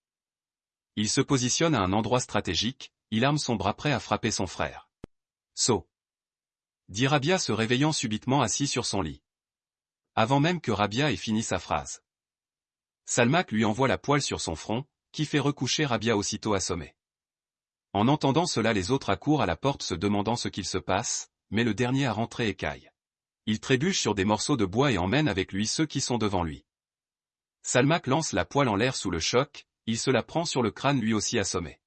Il se positionne à un endroit stratégique, il arme son bras prêt à frapper son frère. Saut. Dit Rabia se réveillant subitement assis sur son lit. Avant même que Rabia ait fini sa phrase. Salmak lui envoie la poêle sur son front, qui fait recoucher Rabia aussitôt assommé. En entendant cela les autres accourent à la porte se demandant ce qu'il se passe, mais le dernier à rentrer écaille. Il trébuche sur des morceaux de bois et emmène avec lui ceux qui sont devant lui. Salmak lance la poêle en l'air sous le choc, il se la prend sur le crâne lui aussi assommé.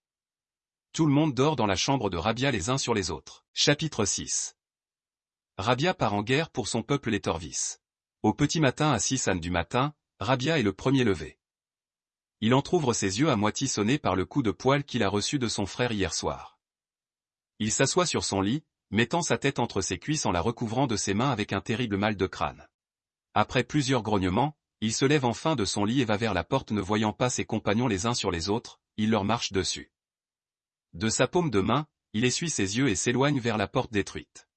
Tout le monde dort dans la chambre de Rabia les uns sur les autres. Chapitre 6 Rabia part en guerre pour son peuple les Torvis. Au petit matin à 6 ânes du matin, Rabia est le premier levé. Il entr'ouvre ses yeux à moitié sonnés par le coup de poêle qu'il a reçu de son frère hier soir. Il s'assoit sur son lit, mettant sa tête entre ses cuisses en la recouvrant de ses mains avec un terrible mal de crâne. Après plusieurs grognements, il se lève enfin de son lit et va vers la porte ne voyant pas ses compagnons les uns sur les autres, il leur marche dessus. De sa paume de main, il essuie ses yeux et s'éloigne vers la porte détruite.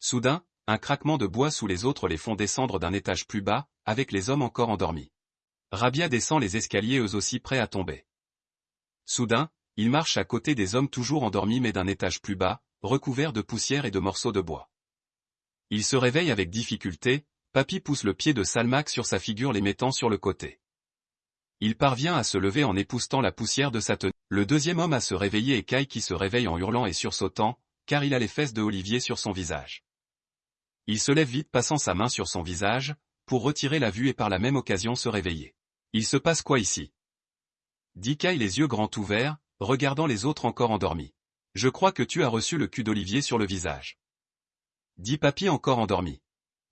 Soudain, un craquement de bois sous les autres les font descendre d'un étage plus bas, avec les hommes encore endormis. Rabia descend les escaliers eux aussi prêts à tomber. Soudain, il marche à côté des hommes toujours endormis mais d'un étage plus bas, recouvert de poussière et de morceaux de bois. Il se réveille avec difficulté, Papy pousse le pied de Salmac sur sa figure les mettant sur le côté. Il parvient à se lever en époustant la poussière de sa tenue. Le deuxième homme à se réveiller est Kai qui se réveille en hurlant et sursautant, car il a les fesses de Olivier sur son visage. Il se lève vite passant sa main sur son visage, pour retirer la vue et par la même occasion se réveiller. Il se passe quoi ici? Dit Kai les yeux grands ouverts, regardant les autres encore endormis. Je crois que tu as reçu le cul d'Olivier sur le visage. Dit Papy encore endormi.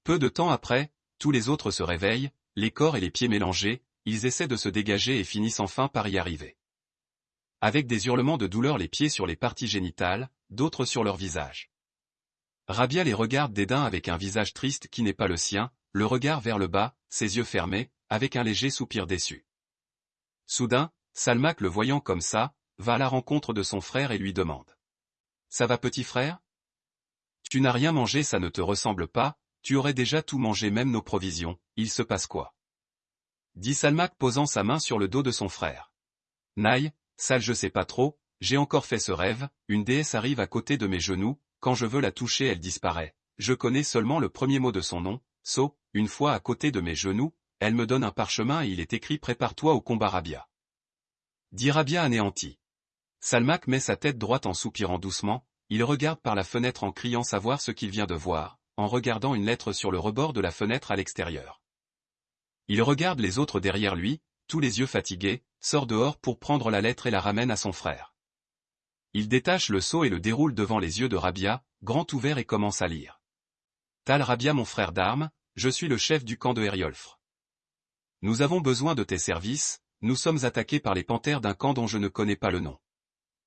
Peu de temps après, tous les autres se réveillent, les corps et les pieds mélangés, ils essaient de se dégager et finissent enfin par y arriver. avec des hurlements de douleur les pieds sur les parties génitales, d'autres sur leur visage. Rabia les regarde dédain avec un visage triste qui n'est pas le sien, le regard vers le bas, ses yeux fermés, avec un léger soupir déçu. Soudain, Salmak le voyant comme ça, va à la rencontre de son frère et lui demande. Ça va petit frère? Tu n'as rien mangé ça ne te ressemble pas, tu aurais déjà tout mangé même nos provisions, il se passe quoi? Dit Salmak posant sa main sur le dos de son frère. Naï, sale je sais pas trop, j'ai encore fait ce rêve, une déesse arrive à côté de mes genoux, quand je veux la toucher elle disparaît. Je connais seulement le premier mot de son nom, So, une fois à côté de mes genoux, elle me donne un parchemin et il est écrit Prépare-toi au combat Rabia. Dit Rabia anéanti. Salmak met sa tête droite en soupirant doucement, il regarde par la fenêtre en criant savoir ce qu'il vient de voir, en regardant une lettre sur le rebord de la fenêtre à l'extérieur. Il regarde les autres derrière lui, tous les yeux fatigués, sort dehors pour prendre la lettre et la ramène à son frère. Il détache le seau et le déroule devant les yeux de Rabia, grand ouvert et commence à lire. Tal Rabia mon frère d'armes, je suis le chef du camp de Heriolfre. Nous avons besoin de tes services, nous sommes attaqués par les panthères d'un camp dont je ne connais pas le nom.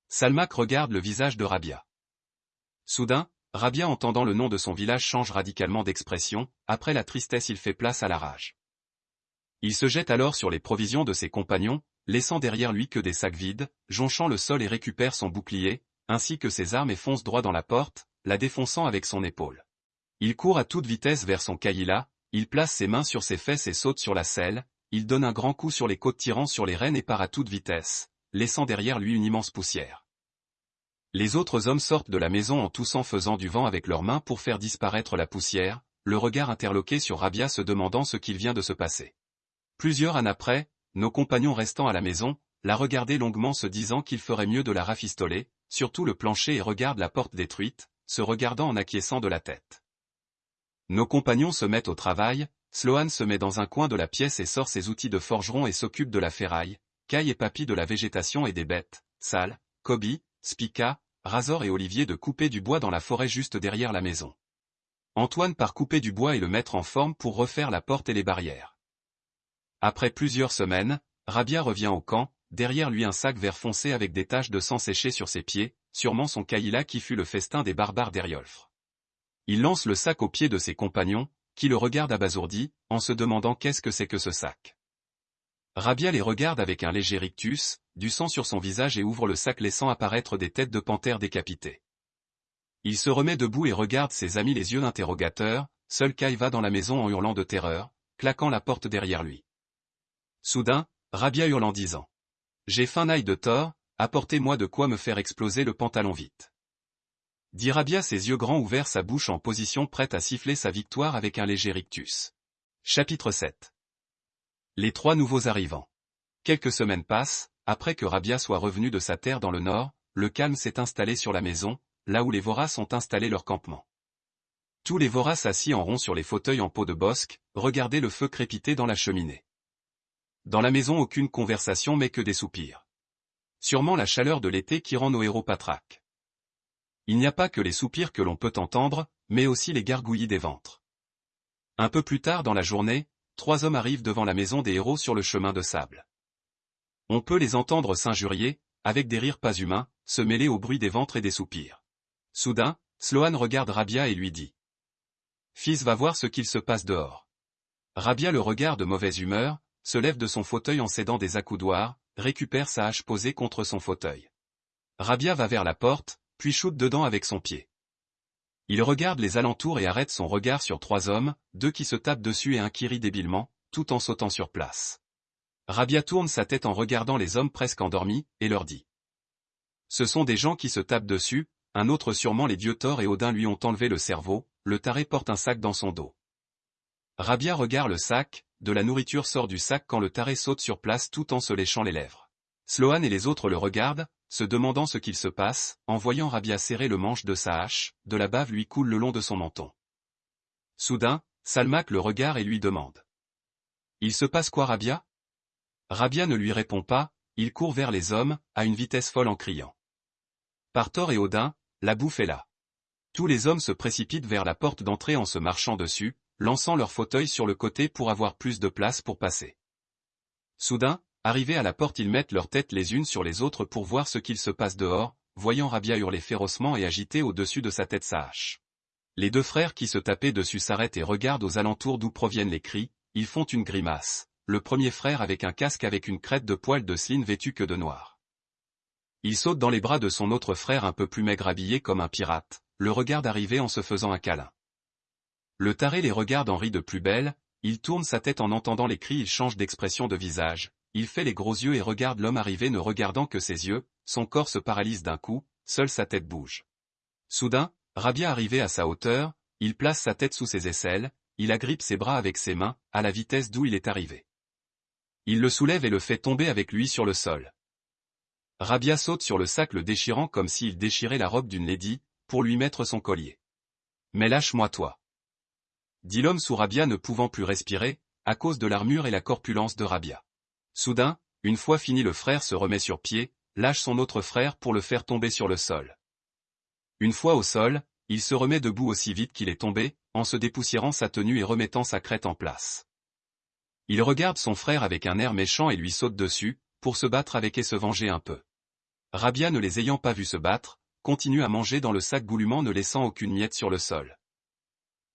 Salmak regarde le visage de Rabia. Soudain, Rabia entendant le nom de son village change radicalement d'expression, après la tristesse il fait place à la rage. Il se jette alors sur les provisions de ses compagnons, laissant derrière lui que des sacs vides, jonchant le sol et récupère son bouclier, ainsi que ses armes et fonce droit dans la porte, la défonçant avec son épaule. Il court à toute vitesse vers son Kaïla, il place ses mains sur ses fesses et saute sur la selle, il donne un grand coup sur les côtes tirant sur les rênes et part à toute vitesse, laissant derrière lui une immense poussière. Les autres hommes sortent de la maison en toussant faisant du vent avec leurs mains pour faire disparaître la poussière, le regard interloqué sur Rabia se demandant ce qu'il vient de se passer. Plusieurs années après, nos compagnons restant à la maison, la regardaient longuement se disant qu'il ferait mieux de la rafistoler, surtout le plancher et regardent la porte détruite, se regardant en acquiesçant de la tête. Nos compagnons se mettent au travail, Sloan se met dans un coin de la pièce et sort ses outils de forgeron et s'occupe de la ferraille, Kai et Papy de la végétation et des bêtes, Sal, Kobe, Spica, Razor et Olivier de couper du bois dans la forêt juste derrière la maison. Antoine part couper du bois et le mettre en forme pour refaire la porte et les barrières. Après plusieurs semaines, Rabia revient au camp, derrière lui un sac vert foncé avec des taches de sang séché sur ses pieds, sûrement son Kaïla qui fut le festin des barbares d'Eriolfre. Il lance le sac aux pieds de ses compagnons, qui le regardent abasourdi, en se demandant qu'est-ce que c'est que ce sac. Rabia les regarde avec un léger rictus, du sang sur son visage et ouvre le sac laissant apparaître des têtes de panthères décapitées. Il se remet debout et regarde ses amis les yeux d'interrogateur, seul Kai va dans la maison en hurlant de terreur, claquant la porte derrière lui. Soudain, Rabia hurle en disant. J'ai faim naï de tort, apportez-moi de quoi me faire exploser le pantalon vite. Dit Rabia ses yeux grands ouverts sa bouche en position prête à siffler sa victoire avec un léger rictus. Chapitre 7 Les trois nouveaux arrivants. Quelques semaines passent, après que Rabia soit revenu de sa terre dans le nord, le calme s'est installé sur la maison, là où les voraces ont installé leur campement. Tous les voraces assis en rond sur les fauteuils en peau de bosque, regardaient le feu crépiter dans la cheminée. Dans la maison aucune conversation mais que des soupirs. Sûrement la chaleur de l'été qui rend nos héros patraques. Il n'y a pas que les soupirs que l'on peut entendre, mais aussi les gargouillis des ventres. Un peu plus tard dans la journée, trois hommes arrivent devant la maison des héros sur le chemin de sable. On peut les entendre s'injurier, avec des rires pas humains, se mêler au bruit des ventres et des soupirs. Soudain, Sloan regarde Rabia et lui dit. Fils va voir ce qu'il se passe dehors. Rabia le regarde de mauvaise humeur, se lève de son fauteuil en cédant des accoudoirs, récupère sa hache posée contre son fauteuil. Rabia va vers la porte, puis shoot dedans avec son pied. Il regarde les alentours et arrête son regard sur trois hommes, deux qui se tapent dessus et un qui rit débilement, tout en sautant sur place. Rabia tourne sa tête en regardant les hommes presque endormis, et leur dit. Ce sont des gens qui se tapent dessus, un autre sûrement les dieux Thor et Odin lui ont enlevé le cerveau, le taré porte un sac dans son dos. Rabia regarde le sac, de la nourriture sort du sac quand le taré saute sur place tout en se léchant les lèvres. Sloan et les autres le regardent, se demandant ce qu'il se passe, en voyant Rabia serrer le manche de sa hache, de la bave lui coule le long de son menton. Soudain, Salmak le regarde et lui demande. Il se passe quoi Rabia? Rabia ne lui répond pas, il court vers les hommes, à une vitesse folle en criant. Par Thor et Odin, la bouffe est là. Tous les hommes se précipitent vers la porte d'entrée en se marchant dessus, lançant leur fauteuil sur le côté pour avoir plus de place pour passer. Soudain, arrivés à la porte ils mettent leurs têtes les unes sur les autres pour voir ce qu'il se passe dehors, voyant Rabia hurler férocement et agiter au-dessus de sa tête sa hache. Les deux frères qui se tapaient dessus s'arrêtent et regardent aux alentours d'où proviennent les cris, ils font une grimace. Le premier frère avec un casque avec une crête de poils de sline vêtu que de noir. Il saute dans les bras de son autre frère un peu plus maigre habillé comme un pirate, le regarde arriver en se faisant un câlin. Le taré les regarde en rit de plus belle, il tourne sa tête en entendant les cris il change d'expression de visage, il fait les gros yeux et regarde l'homme arriver ne regardant que ses yeux, son corps se paralyse d'un coup, seule sa tête bouge. Soudain, Rabia arrivé à sa hauteur, il place sa tête sous ses aisselles, il agrippe ses bras avec ses mains, à la vitesse d'où il est arrivé. Il le soulève et le fait tomber avec lui sur le sol. Rabia saute sur le sac le déchirant comme s'il déchirait la robe d'une lady, pour lui mettre son collier. Mais lâche-moi toi. Dit l'homme sous Rabia ne pouvant plus respirer, à cause de l'armure et la corpulence de Rabia. Soudain, une fois fini le frère se remet sur pied, lâche son autre frère pour le faire tomber sur le sol. Une fois au sol, il se remet debout aussi vite qu'il est tombé, en se dépoussiérant sa tenue et remettant sa crête en place. Il regarde son frère avec un air méchant et lui saute dessus, pour se battre avec et se venger un peu. Rabia ne les ayant pas vus se battre, continue à manger dans le sac goulûment ne laissant aucune miette sur le sol.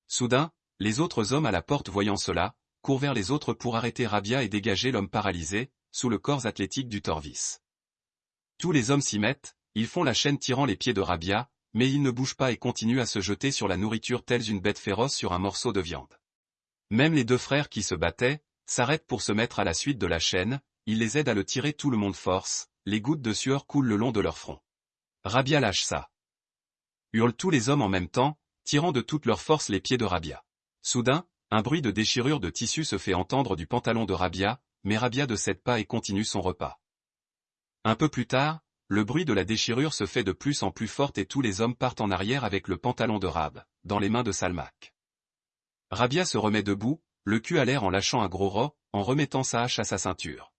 Soudain, les autres hommes à la porte voyant cela, courent vers les autres pour arrêter Rabia et dégager l'homme paralysé, sous le corps athlétique du Torvis. Tous les hommes s'y mettent, ils font la chaîne tirant les pieds de Rabia, mais ils ne bougent pas et continuent à se jeter sur la nourriture tels une bête féroce sur un morceau de viande. Même les deux frères qui se battaient, s'arrêtent pour se mettre à la suite de la chaîne, il les aide à le tirer tout le monde force, les gouttes de sueur coulent le long de leur front. Rabia lâche ça. Hurlent tous les hommes en même temps, tirant de toute leur force les pieds de Rabia. Soudain, un bruit de déchirure de tissu se fait entendre du pantalon de Rabia, mais Rabia ne cède pas et continue son repas. Un peu plus tard, le bruit de la déchirure se fait de plus en plus forte et tous les hommes partent en arrière avec le pantalon de Rab, dans les mains de Salmak. Rabia se remet debout, le cul à l'air en lâchant un gros ro, en remettant sa hache à sa ceinture.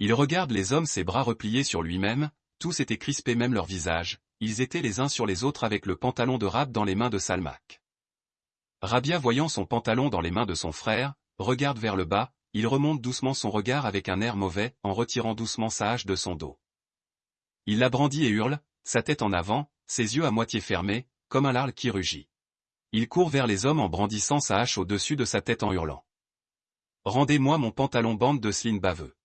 Il regarde les hommes ses bras repliés sur lui-même, tous étaient crispés même leur visage, ils étaient les uns sur les autres avec le pantalon de Rab dans les mains de Salmak. Rabia voyant son pantalon dans les mains de son frère, regarde vers le bas, il remonte doucement son regard avec un air mauvais, en retirant doucement sa hache de son dos. Il la brandit et hurle, sa tête en avant, ses yeux à moitié fermés, comme un larle qui rugit. Il court vers les hommes en brandissant sa hache au-dessus de sa tête en hurlant. Rendez-moi mon pantalon bande de sline baveux.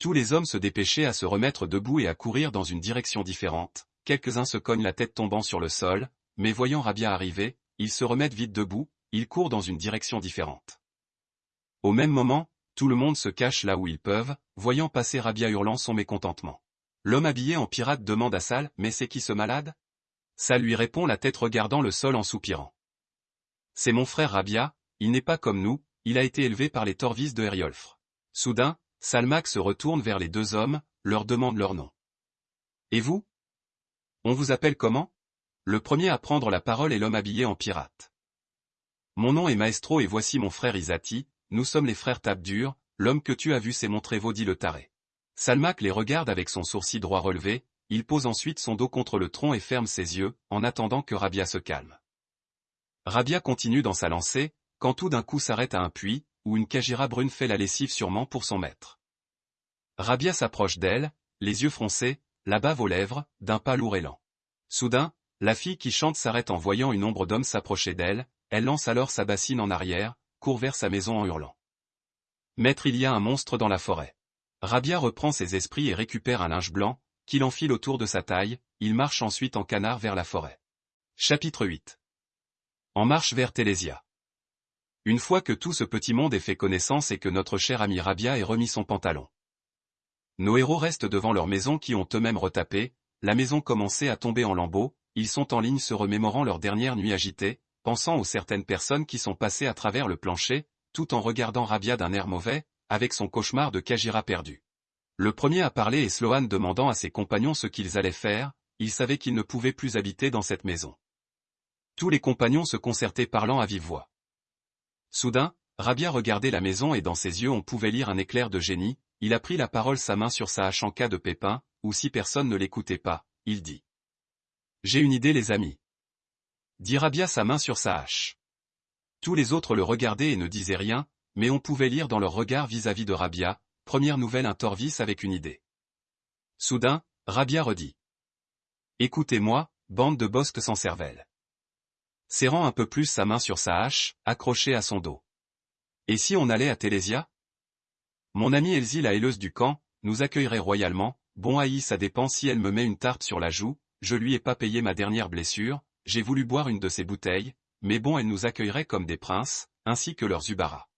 Tous les hommes se dépêchaient à se remettre debout et à courir dans une direction différente, quelques-uns se cognent la tête tombant sur le sol, mais voyant Rabia arriver, ils se remettent vite debout, ils courent dans une direction différente. Au même moment, tout le monde se cache là où ils peuvent, voyant passer Rabia hurlant son mécontentement. L'homme habillé en pirate demande à Sal, mais c'est qui ce malade? Sal lui répond la tête regardant le sol en soupirant. C'est mon frère Rabia, il n'est pas comme nous, il a été élevé par les Torvis de Heriolfre. Soudain, Salmac se retourne vers les deux hommes, leur demande leur nom. Et vous On vous appelle comment? Le premier à prendre la parole est l'homme habillé en pirate. Mon nom est Maestro et voici mon frère Isati, nous sommes les frères Tabdur, l'homme que tu as vu s'est montré dit le taré. Salmac les regarde avec son sourcil droit relevé, il pose ensuite son dos contre le tronc et ferme ses yeux, en attendant que Rabia se calme. Rabia continue dans sa lancée, quand tout d'un coup s'arrête à un puits, où une Kajira brune fait la lessive sûrement pour son maître. Rabia s'approche d'elle, les yeux froncés, la bave aux lèvres, d'un pas lourd et lent. Soudain, la fille qui chante s'arrête en voyant une ombre d'homme s'approcher d'elle, elle lance alors sa bassine en arrière, court vers sa maison en hurlant. Maître il y a un monstre dans la forêt. Rabia reprend ses esprits et récupère un linge blanc, qu'il enfile autour de sa taille, il marche ensuite en canard vers la forêt. Chapitre 8 en marche vers Télésia. Une fois que tout ce petit monde est fait connaissance et que notre cher ami Rabia ait remis son pantalon. Nos héros restent devant leur maison qui ont eux-mêmes retapé, la maison commençait à tomber en lambeaux, ils sont en ligne se remémorant leur dernière nuit agitée, pensant aux certaines personnes qui sont passées à travers le plancher, tout en regardant Rabia d'un air mauvais, avec son cauchemar de Kajira perdu. Le premier à parler est Sloan demandant à ses compagnons ce qu'ils allaient faire, ils savaient qu'ils ne pouvaient plus habiter dans cette maison. Tous les compagnons se concertaient parlant à vive voix. Soudain, Rabia regardait la maison et dans ses yeux on pouvait lire un éclair de génie, il a pris la parole sa main sur sa hache de pépin, ou si personne ne l'écoutait pas, il dit. J'ai une idée les amis. Dit Rabia sa main sur sa hache. Tous les autres le regardaient et ne disaient rien, mais on pouvait lire dans leur regard vis-à-vis -vis de Rabia, première nouvelle un Torvis avec une idée. Soudain, Rabia redit. Écoutez-moi, bande de bosques sans cervelle. Serrant un peu plus sa main sur sa hache, accrochée à son dos. Et si on allait à Télésia? Mon amie Elsie la héleuse du camp, nous accueillerait royalement, bon haï ça dépend si elle me met une tarte sur la joue, je lui ai pas payé ma dernière blessure, j'ai voulu boire une de ses bouteilles, mais bon elle nous accueillerait comme des princes, ainsi que leurs Zubara.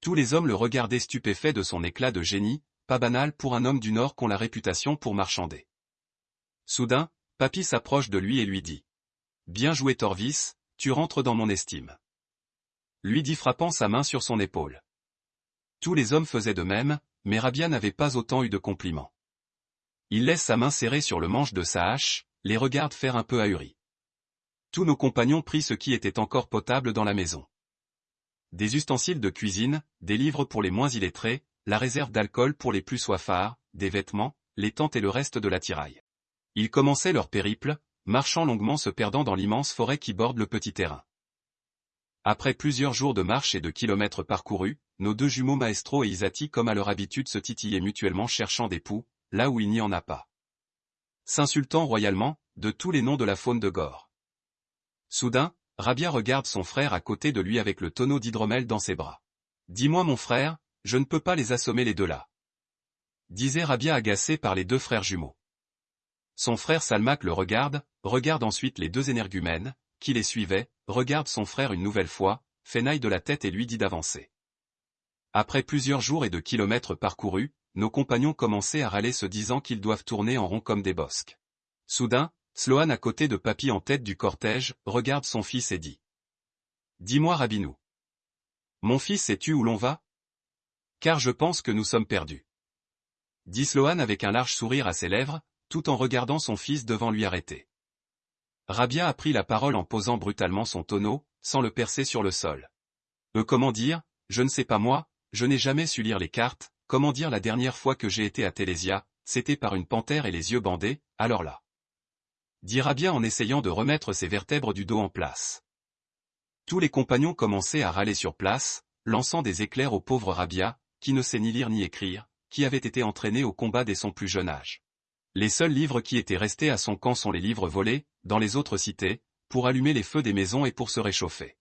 Tous les hommes le regardaient stupéfait de son éclat de génie, pas banal pour un homme du Nord qu'ont la réputation pour marchander. Soudain, Papy s'approche de lui et lui dit. Bien joué Torvis, tu rentres dans mon estime. Lui dit frappant sa main sur son épaule. Tous les hommes faisaient de même, mais Rabia n'avait pas autant eu de compliments. Il laisse sa main serrée sur le manche de sa hache, les regarde faire un peu ahuri. Tous nos compagnons prirent ce qui était encore potable dans la maison. Des ustensiles de cuisine, des livres pour les moins illettrés, la réserve d'alcool pour les plus soifards, des vêtements, les tentes et le reste de l'attirail. Ils commençaient leur périple, marchant longuement se perdant dans l'immense forêt qui borde le petit terrain. Après plusieurs jours de marche et de kilomètres parcourus, nos deux jumeaux Maestro et Isati comme à leur habitude se titillaient mutuellement cherchant des poux, là où il n'y en a pas. S'insultant royalement, de tous les noms de la faune de Gore. Soudain, Rabia regarde son frère à côté de lui avec le tonneau d'hydromel dans ses bras. Dis-moi mon frère, je ne peux pas les assommer les deux là. Disait Rabia agacé par les deux frères jumeaux. Son frère Salmak le regarde, regarde ensuite les deux énergumènes, qui les suivaient, regarde son frère une nouvelle fois, fenaille de la tête et lui dit d'avancer. Après plusieurs jours et de kilomètres parcourus, nos compagnons commençaient à râler se disant qu'ils doivent tourner en rond comme des bosques. Soudain, Sloan à côté de Papy en tête du cortège, regarde son fils et dit. Dis-moi Rabinou. Mon fils sais-tu où l'on va? Car je pense que nous sommes perdus. Dit Sloan avec un large sourire à ses lèvres, tout en regardant son fils devant lui arrêter. Rabia a pris la parole en posant brutalement son tonneau, sans le percer sur le sol. Euh comment dire, je ne sais pas moi, je n'ai jamais su lire les cartes, comment dire la dernière fois que j'ai été à Télésia, c'était par une panthère et les yeux bandés, alors là. Dit Rabia en essayant de remettre ses vertèbres du dos en place. Tous les compagnons commençaient à râler sur place, lançant des éclairs au pauvre Rabia, qui ne sait ni lire ni écrire, qui avait été entraîné au combat dès son plus jeune âge. Les seuls livres qui étaient restés à son camp sont les livres volés, dans les autres cités, pour allumer les feux des maisons et pour se réchauffer.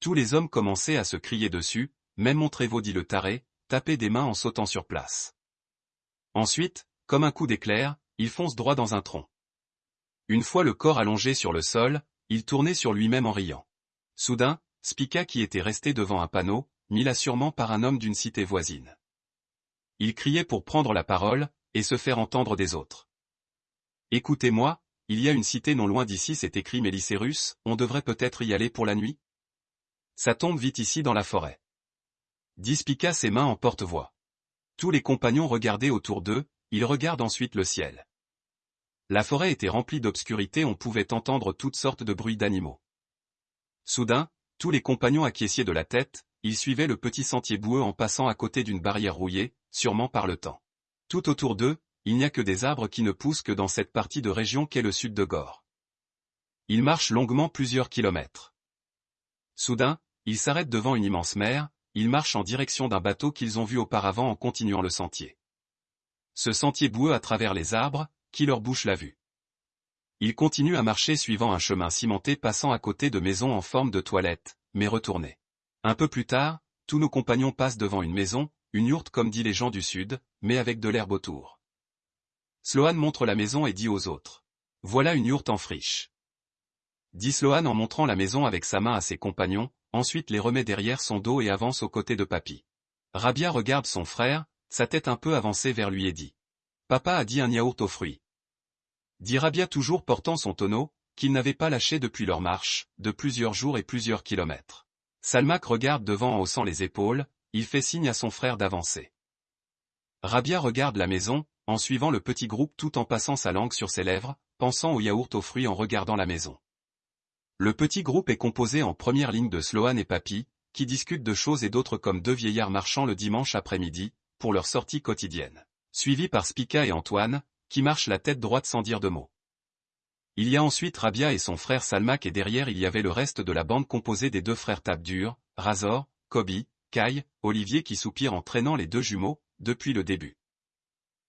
Tous les hommes commençaient à se crier dessus, même Montrévaud dit le taré, taper des mains en sautant sur place. Ensuite, comme un coup d'éclair, il fonce droit dans un tronc. Une fois le corps allongé sur le sol, il tournait sur lui-même en riant. Soudain, Spica qui était resté devant un panneau, mis là sûrement par un homme d'une cité voisine. Il criait pour prendre la parole, et se faire entendre des autres. Écoutez-moi, il y a une cité non loin d'ici c'est écrit Mélicérus, on devrait peut-être y aller pour la nuit? Ça tombe vite ici dans la forêt. Dispica ses mains en porte-voix. Tous les compagnons regardaient autour d'eux, ils regardent ensuite le ciel. La forêt était remplie d'obscurité on pouvait entendre toutes sortes de bruits d'animaux. Soudain, tous les compagnons acquiesciers de la tête, ils suivaient le petit sentier boueux en passant à côté d'une barrière rouillée, sûrement par le temps. Tout autour d'eux, il n'y a que des arbres qui ne poussent que dans cette partie de région qu'est le sud de Gore. Ils marchent longuement plusieurs kilomètres. Soudain, ils s'arrêtent devant une immense mer, ils marchent en direction d'un bateau qu'ils ont vu auparavant en continuant le sentier. Ce sentier boueux à travers les arbres, qui leur bouche la vue. Ils continuent à marcher suivant un chemin cimenté passant à côté de maisons en forme de toilette, mais retournés. Un peu plus tard, tous nos compagnons passent devant une maison, une yourte comme dit les gens du Sud, mais avec de l'herbe autour. Sloan montre la maison et dit aux autres. Voilà une yourte en friche. Dit Sloan en montrant la maison avec sa main à ses compagnons, ensuite les remet derrière son dos et avance aux côtés de Papy. Rabia regarde son frère, sa tête un peu avancée vers lui et dit. Papa a dit un yaourt aux fruits. Dit Rabia toujours portant son tonneau, qu'il n'avait pas lâché depuis leur marche, de plusieurs jours et plusieurs kilomètres. Salmak regarde devant en haussant les épaules, il fait signe à son frère d'avancer. Rabia regarde la maison, en suivant le petit groupe tout en passant sa langue sur ses lèvres, pensant au yaourt aux fruits en regardant la maison. Le petit groupe est composé en première ligne de Sloan et Papy, qui discutent de choses et d'autres comme deux vieillards marchant le dimanche après-midi, pour leur sortie quotidienne. Suivi par Spica et Antoine, qui marchent la tête droite sans dire de mots. Il y a ensuite Rabia et son frère Salmak et derrière il y avait le reste de la bande composée des deux frères Tabdur, Razor, Kobi, Kai, Olivier qui soupire en traînant les deux jumeaux, depuis le début.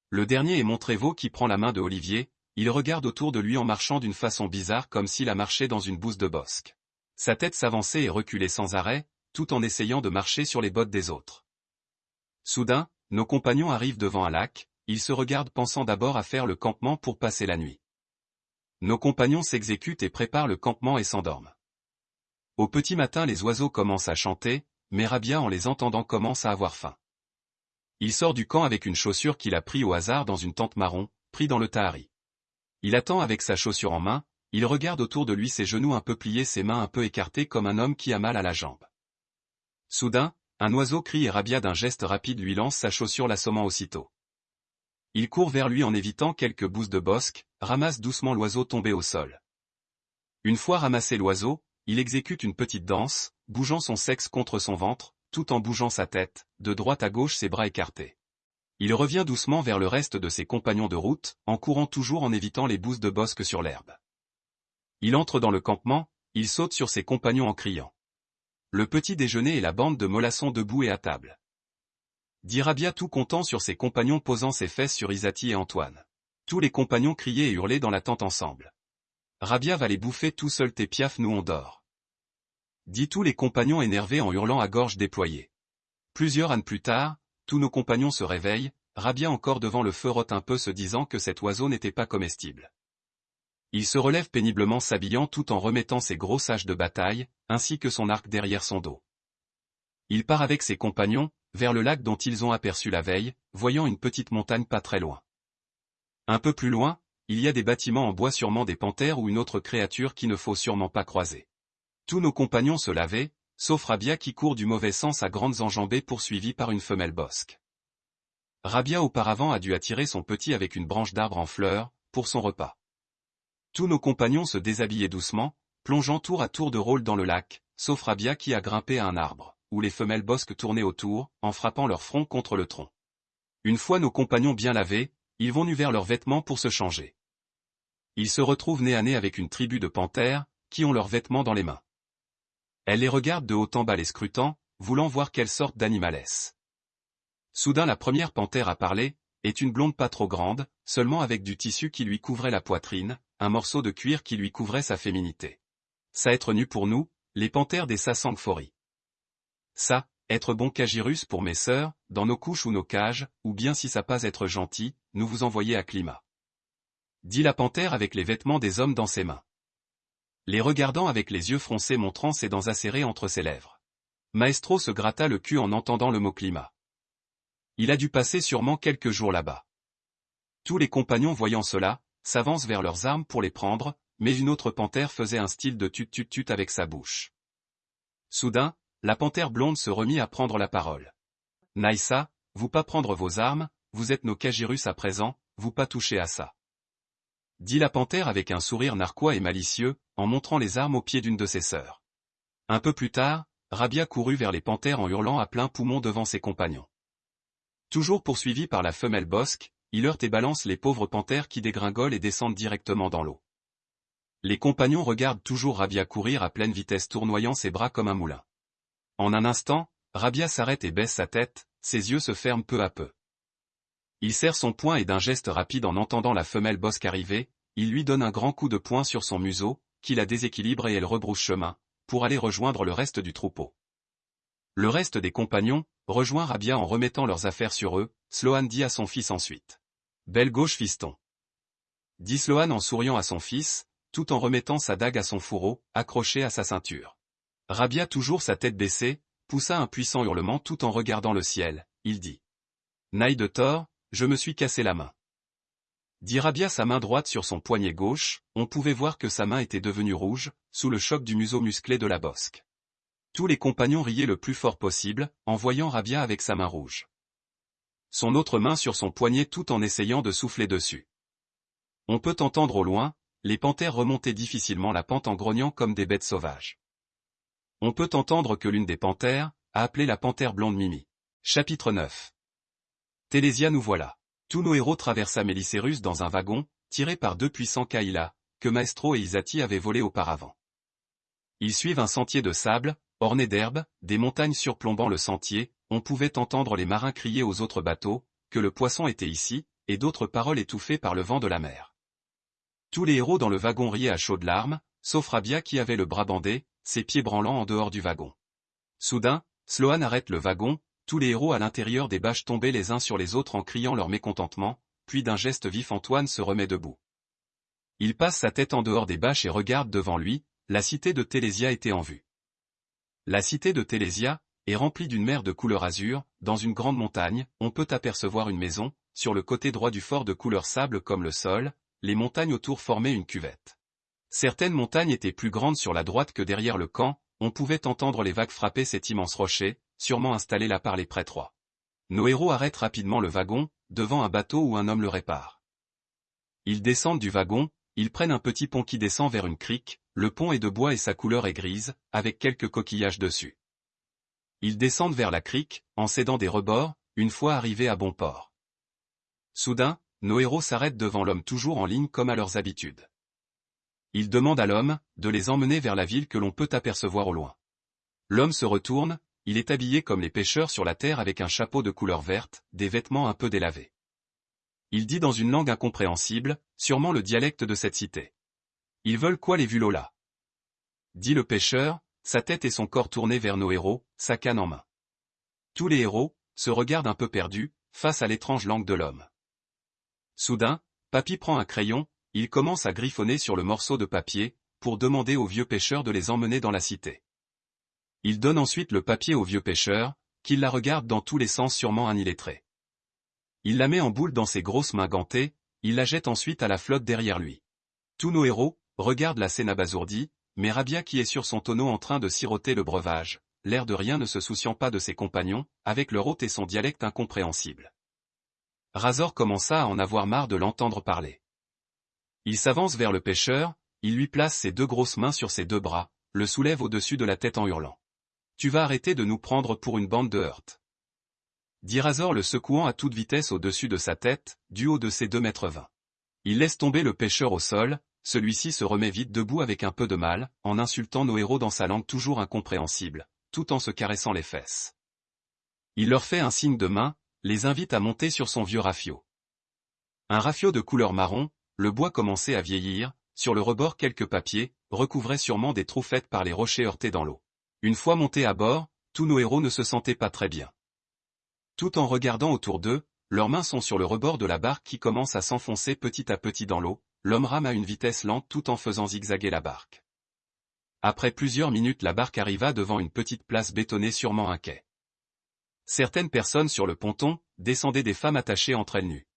Le dernier est Montrévaux qui prend la main de Olivier, il regarde autour de lui en marchant d'une façon bizarre comme s'il a marché dans une bouse de bosque. Sa tête s'avançait et reculait sans arrêt, tout en essayant de marcher sur les bottes des autres. Soudain, nos compagnons arrivent devant un lac, ils se regardent pensant d'abord à faire le campement pour passer la nuit. Nos compagnons s'exécutent et préparent le campement et s'endorment. Au petit matin les oiseaux commencent à chanter, mais Rabia en les entendant commence à avoir faim. Il sort du camp avec une chaussure qu'il a pris au hasard dans une tente marron, pris dans le tahari. Il attend avec sa chaussure en main, il regarde autour de lui ses genoux un peu pliés ses mains un peu écartées comme un homme qui a mal à la jambe. Soudain, un oiseau crie et Rabia d'un geste rapide lui lance sa chaussure l'assommant aussitôt. Il court vers lui en évitant quelques bousses de bosque, ramasse doucement l'oiseau tombé au sol. Une fois ramassé l'oiseau, il exécute une petite danse, bougeant son sexe contre son ventre, tout en bougeant sa tête, de droite à gauche ses bras écartés. Il revient doucement vers le reste de ses compagnons de route, en courant toujours en évitant les bousses de bosque sur l'herbe. Il entre dans le campement, il saute sur ses compagnons en criant. Le petit déjeuner et la bande de mollassons debout et à table. Dit Rabia tout content sur ses compagnons posant ses fesses sur Isati et Antoine. Tous les compagnons criaient et hurlaient dans la tente ensemble. Rabia va les bouffer tout seul tes piafs nous on dort. Dit tous les compagnons énervés en hurlant à gorge déployée. Plusieurs ânes plus tard, tous nos compagnons se réveillent, Rabia encore devant le feu rote un peu se disant que cet oiseau n'était pas comestible. Il se relève péniblement s'habillant tout en remettant ses gros sages de bataille, ainsi que son arc derrière son dos. Il part avec ses compagnons, vers le lac dont ils ont aperçu la veille, voyant une petite montagne pas très loin. Un peu plus loin, il y a des bâtiments en bois sûrement des panthères ou une autre créature qui ne faut sûrement pas croiser. Tous nos compagnons se lavaient, sauf Rabia qui court du mauvais sens à grandes enjambées poursuivi par une femelle bosque. Rabia auparavant a dû attirer son petit avec une branche d'arbre en fleurs, pour son repas. Tous nos compagnons se déshabillaient doucement, plongeant tour à tour de rôle dans le lac, sauf Rabia qui a grimpé à un arbre, où les femelles bosques tournaient autour, en frappant leur front contre le tronc. Une fois nos compagnons bien lavés, ils vont nus vers leurs vêtements pour se changer. Ils se retrouvent nez à nez avec une tribu de panthères, qui ont leurs vêtements dans les mains. Elle les regarde de haut en bas les scrutant, voulant voir quelle sorte d'animal est-ce. Soudain la première panthère à parler, est une blonde pas trop grande, seulement avec du tissu qui lui couvrait la poitrine, un morceau de cuir qui lui couvrait sa féminité. Ça être nu pour nous, les panthères des Sassangphori. Ça, être bon cagirus pour mes sœurs, dans nos couches ou nos cages, ou bien si ça pas être gentil, nous vous envoyer à climat dit la panthère avec les vêtements des hommes dans ses mains. Les regardant avec les yeux froncés montrant ses dents acérées entre ses lèvres. Maestro se gratta le cul en entendant le mot climat. Il a dû passer sûrement quelques jours là-bas. Tous les compagnons voyant cela, s'avancent vers leurs armes pour les prendre, mais une autre panthère faisait un style de tut-tut-tut avec sa bouche. Soudain, la panthère blonde se remit à prendre la parole. Naïssa, vous pas prendre vos armes, vous êtes nos cagirus à présent, vous pas toucher à ça dit la panthère avec un sourire narquois et malicieux, en montrant les armes aux pieds d'une de ses sœurs. Un peu plus tard, Rabia courut vers les panthères en hurlant à plein poumon devant ses compagnons. Toujours poursuivi par la femelle bosque, il heurte et balance les pauvres panthères qui dégringolent et descendent directement dans l'eau. Les compagnons regardent toujours Rabia courir à pleine vitesse tournoyant ses bras comme un moulin. En un instant, Rabia s'arrête et baisse sa tête, ses yeux se ferment peu à peu. Il serre son poing et d'un geste rapide en entendant la femelle bosque arriver, il lui donne un grand coup de poing sur son museau, qui la déséquilibre et elle rebrousse chemin, pour aller rejoindre le reste du troupeau. Le reste des compagnons, rejoint Rabia en remettant leurs affaires sur eux, Sloan dit à son fils ensuite. Belle gauche fiston. Dit Sloan en souriant à son fils, tout en remettant sa dague à son fourreau, accroché à sa ceinture. Rabia toujours sa tête baissée, poussa un puissant hurlement tout en regardant le ciel, il dit. Naï de Thor, je me suis cassé la main. Dit Rabia sa main droite sur son poignet gauche, on pouvait voir que sa main était devenue rouge, sous le choc du museau musclé de la bosque. Tous les compagnons riaient le plus fort possible, en voyant Rabia avec sa main rouge. Son autre main sur son poignet tout en essayant de souffler dessus. On peut entendre au loin, les panthères remonter difficilement la pente en grognant comme des bêtes sauvages. On peut entendre que l'une des panthères, a appelé la panthère blonde Mimi. Chapitre 9 Télésia nous voilà. Tous nos héros traversa Mélicérus dans un wagon, tiré par deux puissants Kaila, que Maestro et Isati avaient volé auparavant. Ils suivent un sentier de sable, orné d'herbes, des montagnes surplombant le sentier, on pouvait entendre les marins crier aux autres bateaux, que le poisson était ici, et d'autres paroles étouffées par le vent de la mer. Tous les héros dans le wagon riaient à chaudes larmes, sauf Rabia qui avait le bras bandé, ses pieds branlant en dehors du wagon. Soudain, Sloan arrête le wagon, tous les héros à l'intérieur des bâches tombaient les uns sur les autres en criant leur mécontentement, puis d'un geste vif Antoine se remet debout. Il passe sa tête en dehors des bâches et regarde devant lui, la cité de Télésia était en vue. La cité de Télésia est remplie d'une mer de couleur azur, dans une grande montagne, on peut apercevoir une maison, sur le côté droit du fort de couleur sable comme le sol, les montagnes autour formaient une cuvette. Certaines montagnes étaient plus grandes sur la droite que derrière le camp, on pouvait entendre les vagues frapper cet immense rocher, sûrement installé là par les prêtres. Nos héros arrêtent rapidement le wagon, devant un bateau où un homme le répare. Ils descendent du wagon, ils prennent un petit pont qui descend vers une crique, le pont est de bois et sa couleur est grise, avec quelques coquillages dessus. Ils descendent vers la crique, en cédant des rebords, une fois arrivés à bon port. Soudain, nos héros s'arrêtent devant l'homme toujours en ligne comme à leurs habitudes. Ils demandent à l'homme, de les emmener vers la ville que l'on peut apercevoir au loin. L'homme se retourne, il est habillé comme les pêcheurs sur la terre avec un chapeau de couleur verte, des vêtements un peu délavés. Il dit dans une langue incompréhensible, sûrement le dialecte de cette cité. Ils veulent quoi les Vulola Dit le pêcheur, sa tête et son corps tournés vers nos héros, sa canne en main. Tous les héros, se regardent un peu perdus, face à l'étrange langue de l'homme. Soudain, Papy prend un crayon, il commence à griffonner sur le morceau de papier, pour demander au vieux pêcheur de les emmener dans la cité. Il donne ensuite le papier au vieux pêcheur, qui la regarde dans tous les sens sûrement un illettré. Il la met en boule dans ses grosses mains gantées, il la jette ensuite à la flotte derrière lui. Tous nos héros, regardent la scène abasourdie, mais Rabia qui est sur son tonneau en train de siroter le breuvage, l'air de rien ne se souciant pas de ses compagnons, avec leur hôte et son dialecte incompréhensible. Razor commença à en avoir marre de l'entendre parler. Il s'avance vers le pêcheur, il lui place ses deux grosses mains sur ses deux bras, le soulève au-dessus de la tête en hurlant. Tu vas arrêter de nous prendre pour une bande de heurtes. Dit Razor le secouant à toute vitesse au-dessus de sa tête, du haut de ses deux mètres vingt. Il laisse tomber le pêcheur au sol, celui-ci se remet vite debout avec un peu de mal, en insultant nos héros dans sa langue toujours incompréhensible, tout en se caressant les fesses. Il leur fait un signe de main, les invite à monter sur son vieux rafio. Un rafio de couleur marron, le bois commençait à vieillir, sur le rebord quelques papiers, recouvraient sûrement des trous faits par les rochers heurtés dans l'eau. Une fois montés à bord, tous nos héros ne se sentaient pas très bien. Tout en regardant autour d'eux, leurs mains sont sur le rebord de la barque qui commence à s'enfoncer petit à petit dans l'eau, l'homme rame à une vitesse lente tout en faisant zigzaguer la barque. Après plusieurs minutes la barque arriva devant une petite place bétonnée sûrement un quai. Certaines personnes sur le ponton, descendaient des femmes attachées entre elles nues.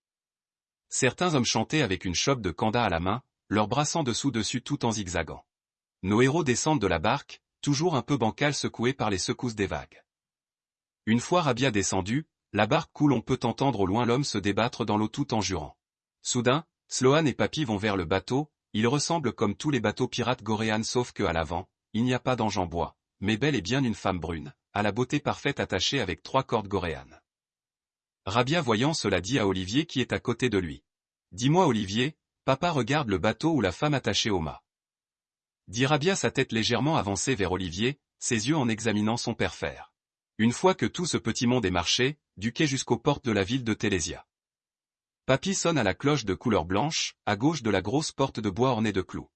Certains hommes chantaient avec une chope de canda à la main, leurs brassant dessous-dessus tout en zigzagant. Nos héros descendent de la barque, toujours un peu bancale secouée par les secousses des vagues. Une fois Rabia descendu, la barque coule on peut entendre au loin l'homme se débattre dans l'eau tout en jurant. Soudain, Sloan et Papy vont vers le bateau, il ressemble comme tous les bateaux pirates goréanes sauf que à l'avant, il n'y a pas d'ange en bois, mais belle et bien une femme brune, à la beauté parfaite attachée avec trois cordes goréanes. Rabia voyant cela dit à Olivier qui est à côté de lui. Dis-moi Olivier, papa regarde le bateau ou la femme attachée au mât. Dit Rabia sa tête légèrement avancée vers Olivier, ses yeux en examinant son père faire. Une fois que tout ce petit monde est marché, du quai jusqu'aux portes de la ville de Télésia. Papy sonne à la cloche de couleur blanche, à gauche de la grosse porte de bois ornée de clous.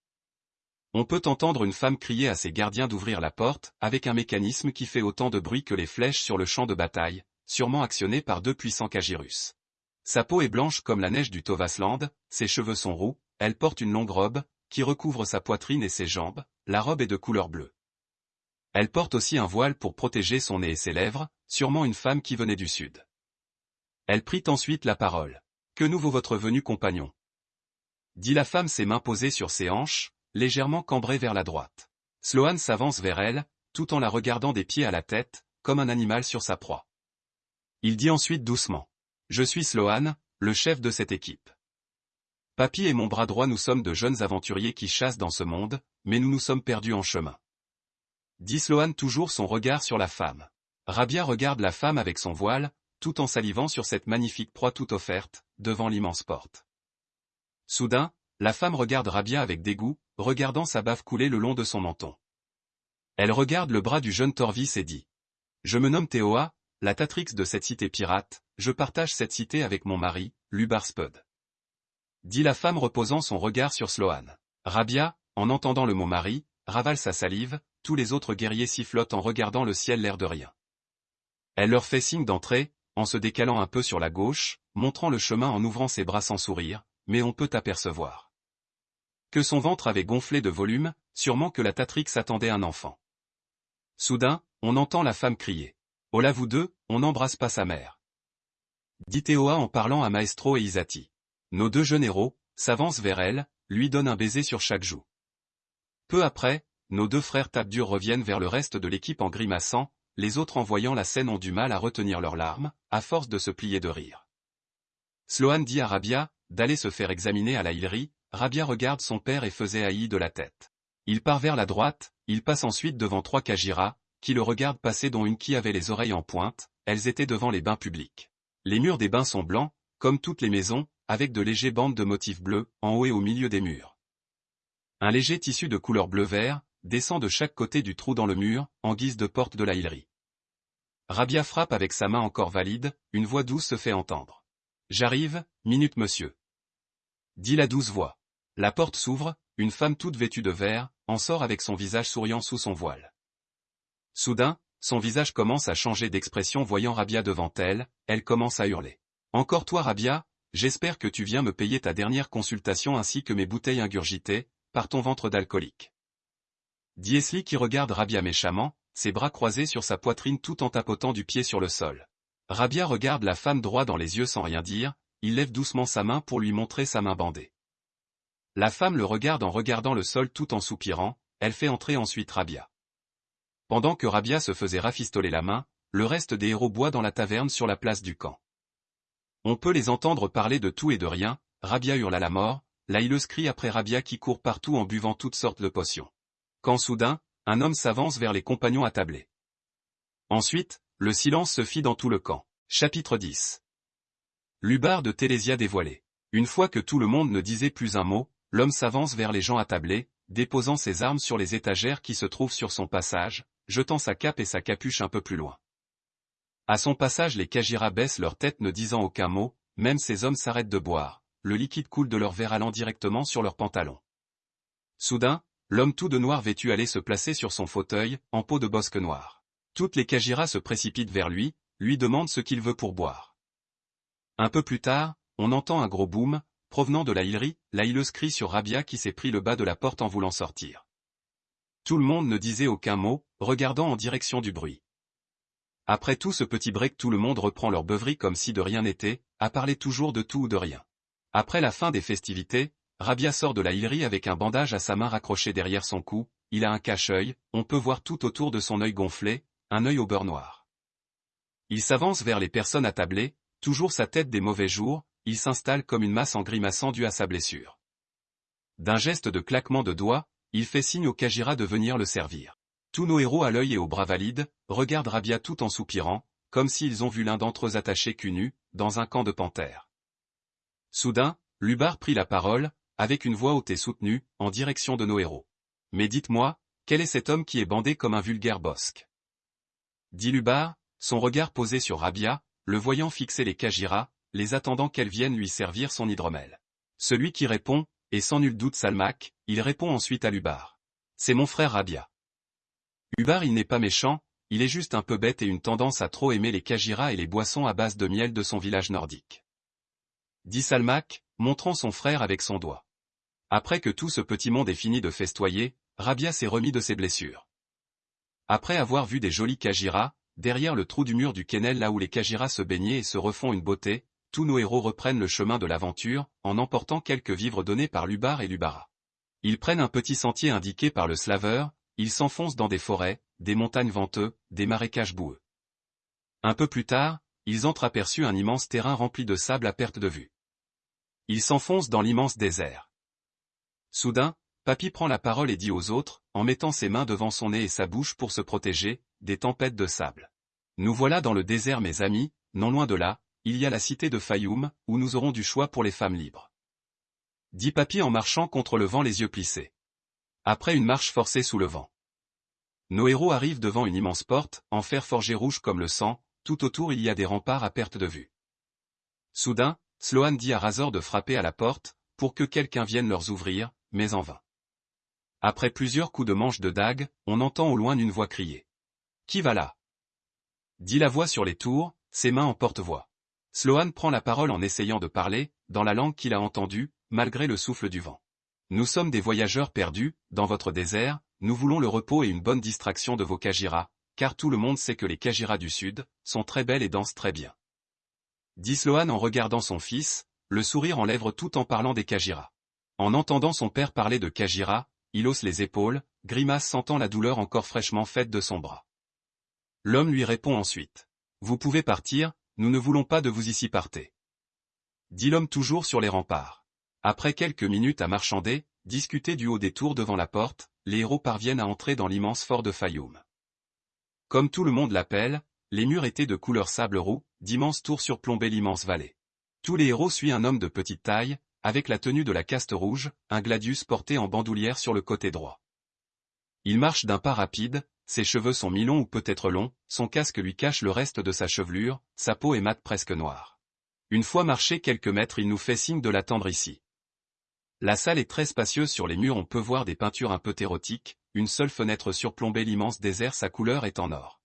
On peut entendre une femme crier à ses gardiens d'ouvrir la porte, avec un mécanisme qui fait autant de bruit que les flèches sur le champ de bataille, sûrement actionné par deux puissants Kagirus. Sa peau est blanche comme la neige du Tovasland, ses cheveux sont roux, elle porte une longue robe, qui recouvre sa poitrine et ses jambes, la robe est de couleur bleue. Elle porte aussi un voile pour protéger son nez et ses lèvres, sûrement une femme qui venait du sud. Elle prit ensuite la parole. Que nous vaut votre venue compagnon? dit la femme ses mains posées sur ses hanches, légèrement cambrées vers la droite. Sloan s'avance vers elle, tout en la regardant des pieds à la tête, comme un animal sur sa proie. Il dit ensuite doucement. Je suis Sloan, le chef de cette équipe. Papy et mon bras droit nous sommes de jeunes aventuriers qui chassent dans ce monde, mais nous nous sommes perdus en chemin. Dit Sloan toujours son regard sur la femme. Rabia regarde la femme avec son voile, tout en salivant sur cette magnifique proie toute offerte, devant l'immense porte. Soudain, la femme regarde Rabia avec dégoût, regardant sa bave couler le long de son menton. Elle regarde le bras du jeune Torvis et dit. Je me nomme Théoa, la Tatrix de cette cité pirate, je partage cette cité avec mon mari, Lubar Spud. Dit la femme reposant son regard sur Sloan. Rabia, en entendant le mot mari, ravale sa salive, tous les autres guerriers sifflotent en regardant le ciel l'air de rien. Elle leur fait signe d'entrer, en se décalant un peu sur la gauche, montrant le chemin en ouvrant ses bras sans sourire, mais on peut apercevoir que son ventre avait gonflé de volume, sûrement que la Tatrix attendait un enfant. Soudain, on entend la femme crier. Là vous deux, on n'embrasse pas sa mère. Dit Théoa en parlant à Maestro et Isati. Nos deux jeunes héros, s'avancent vers elle, lui donnent un baiser sur chaque joue. Peu après, nos deux frères dur reviennent vers le reste de l'équipe en grimaçant, les autres en voyant la scène ont du mal à retenir leurs larmes, à force de se plier de rire. Sloan dit à Rabia, d'aller se faire examiner à la Hillerie, Rabia regarde son père et faisait haï de la tête. Il part vers la droite, il passe ensuite devant trois Kajira, qui le regardent passer dont une qui avait les oreilles en pointe, elles étaient devant les bains publics. Les murs des bains sont blancs, comme toutes les maisons, avec de légers bandes de motifs bleus, en haut et au milieu des murs. Un léger tissu de couleur bleu-vert, descend de chaque côté du trou dans le mur, en guise de porte de la hillerie. Rabia frappe avec sa main encore valide, une voix douce se fait entendre. J'arrive, minute monsieur. Dit la douce voix. La porte s'ouvre, une femme toute vêtue de vert, en sort avec son visage souriant sous son voile. Soudain, son visage commence à changer d'expression voyant Rabia devant elle, elle commence à hurler. Encore toi Rabia, j'espère que tu viens me payer ta dernière consultation ainsi que mes bouteilles ingurgitées, par ton ventre d'alcoolique. Diesli qui regarde Rabia méchamment, ses bras croisés sur sa poitrine tout en tapotant du pied sur le sol. Rabia regarde la femme droit dans les yeux sans rien dire, il lève doucement sa main pour lui montrer sa main bandée. La femme le regarde en regardant le sol tout en soupirant, elle fait entrer ensuite Rabia. Pendant que Rabia se faisait rafistoler la main, le reste des héros boit dans la taverne sur la place du camp. On peut les entendre parler de tout et de rien, Rabia hurle à la mort, la hileuse crie après Rabia qui court partout en buvant toutes sortes de potions quand soudain, un homme s'avance vers les compagnons attablés. Ensuite, le silence se fit dans tout le camp. Chapitre 10 L'ubar de Télésia dévoilé. Une fois que tout le monde ne disait plus un mot, l'homme s'avance vers les gens attablés, déposant ses armes sur les étagères qui se trouvent sur son passage, jetant sa cape et sa capuche un peu plus loin. À son passage les Kajira baissent leur tête ne disant aucun mot, même ces hommes s'arrêtent de boire, le liquide coule de leur verre allant directement sur leurs pantalons. Soudain, L'homme tout de noir vêtu allait se placer sur son fauteuil, en peau de bosque noir. Toutes les Kajiras se précipitent vers lui, lui demandent ce qu'il veut pour boire. Un peu plus tard, on entend un gros boom, provenant de la hillerie, la hilleuse crie sur Rabia qui s'est pris le bas de la porte en voulant sortir. Tout le monde ne disait aucun mot, regardant en direction du bruit. Après tout ce petit break tout le monde reprend leur beuverie comme si de rien n'était, à parler toujours de tout ou de rien. Après la fin des festivités, Rabia sort de la hillerie avec un bandage à sa main raccroché derrière son cou, il a un cache-œil, on peut voir tout autour de son œil gonflé, un œil au beurre noir. Il s'avance vers les personnes attablées, toujours sa tête des mauvais jours, il s'installe comme une masse en grimaçant due à sa blessure. D'un geste de claquement de doigts, il fait signe au Kajira de venir le servir. Tous nos héros à l'œil et aux bras valides, regardent Rabia tout en soupirant, comme s'ils ont vu l'un d'entre eux attaché cul nu, dans un camp de panthères. Soudain, Lubar prit la parole, avec une voix haute et soutenue, en direction de nos héros. Mais dites-moi, quel est cet homme qui est bandé comme un vulgaire bosque? Dit Lubar, son regard posé sur Rabia, le voyant fixer les Kajira, les attendant qu'elle vienne lui servir son hydromel. Celui qui répond, et sans nul doute Salmak, il répond ensuite à Lubar. C'est mon frère Rabia. Lubar il n'est pas méchant, il est juste un peu bête et une tendance à trop aimer les Kajira et les boissons à base de miel de son village nordique. Dit Salmak, montrant son frère avec son doigt. Après que tout ce petit monde est fini de festoyer, Rabia s'est remis de ses blessures. Après avoir vu des jolis Kajira, derrière le trou du mur du Kennel là où les Kajira se baignaient et se refont une beauté, tous nos héros reprennent le chemin de l'aventure, en emportant quelques vivres donnés par Lubar et Lubara. Ils prennent un petit sentier indiqué par le slaveur, ils s'enfoncent dans des forêts, des montagnes venteux, des marécages boueux. Un peu plus tard, ils entreaperçus un immense terrain rempli de sable à perte de vue. Ils s'enfoncent dans l'immense désert. Soudain, Papy prend la parole et dit aux autres, en mettant ses mains devant son nez et sa bouche pour se protéger, des tempêtes de sable. Nous voilà dans le désert mes amis, non loin de là, il y a la cité de Fayoum, où nous aurons du choix pour les femmes libres. Dit Papy en marchant contre le vent les yeux plissés. Après une marche forcée sous le vent. Nos héros arrivent devant une immense porte, en fer forgé rouge comme le sang, tout autour il y a des remparts à perte de vue. Soudain, Sloan dit à Razor de frapper à la porte, pour que quelqu'un vienne leur ouvrir, mais en vain. Après plusieurs coups de manche de dague, on entend au loin une voix crier. Qui va là? Dit la voix sur les tours, ses mains en porte-voix. Sloan prend la parole en essayant de parler, dans la langue qu'il a entendue, malgré le souffle du vent. Nous sommes des voyageurs perdus, dans votre désert, nous voulons le repos et une bonne distraction de vos Kajiras, car tout le monde sait que les Kajiras du Sud, sont très belles et dansent très bien. Dit Sloan en regardant son fils, le sourire en lèvres tout en parlant des Kajiras. En entendant son père parler de Kajira, il hausse les épaules, grimace sentant la douleur encore fraîchement faite de son bras. L'homme lui répond ensuite. Vous pouvez partir, nous ne voulons pas de vous ici partez. Dit l'homme toujours sur les remparts. Après quelques minutes à marchander, discuter du haut des tours devant la porte, les héros parviennent à entrer dans l'immense fort de Fayoum. Comme tout le monde l'appelle, les murs étaient de couleur sable roux, d'immenses tours surplombaient l'immense vallée. Tous les héros suivent un homme de petite taille, avec la tenue de la caste rouge, un gladius porté en bandoulière sur le côté droit. Il marche d'un pas rapide, ses cheveux sont mi-longs ou peut-être longs, son casque lui cache le reste de sa chevelure, sa peau est mate presque noire. Une fois marché quelques mètres il nous fait signe de l'attendre ici. La salle est très spacieuse sur les murs on peut voir des peintures un peu érotiques, une seule fenêtre surplombait l'immense désert sa couleur est en or.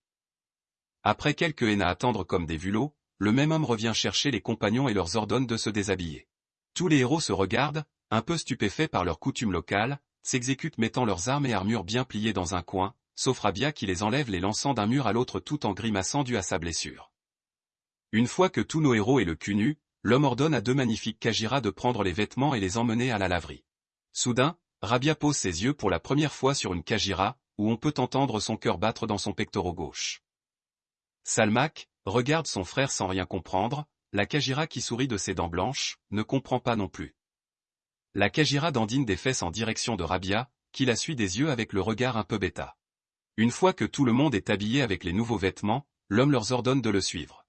Après quelques haines à attendre comme des vulots, le même homme revient chercher les compagnons et leur ordonne de se déshabiller. Tous les héros se regardent, un peu stupéfaits par leur coutume locale, s'exécutent mettant leurs armes et armures bien pliées dans un coin, sauf Rabia qui les enlève les lançant d'un mur à l'autre tout en grimaçant dû à sa blessure. Une fois que tous nos héros et le cul nu, l'homme ordonne à deux magnifiques Kajira de prendre les vêtements et les emmener à la laverie. Soudain, Rabia pose ses yeux pour la première fois sur une Kajira, où on peut entendre son cœur battre dans son pectoral gauche. Salmak, regarde son frère sans rien comprendre, la Kajira qui sourit de ses dents blanches, ne comprend pas non plus. La Kajira dandine des fesses en direction de Rabia, qui la suit des yeux avec le regard un peu bêta. Une fois que tout le monde est habillé avec les nouveaux vêtements, l'homme leur ordonne de le suivre.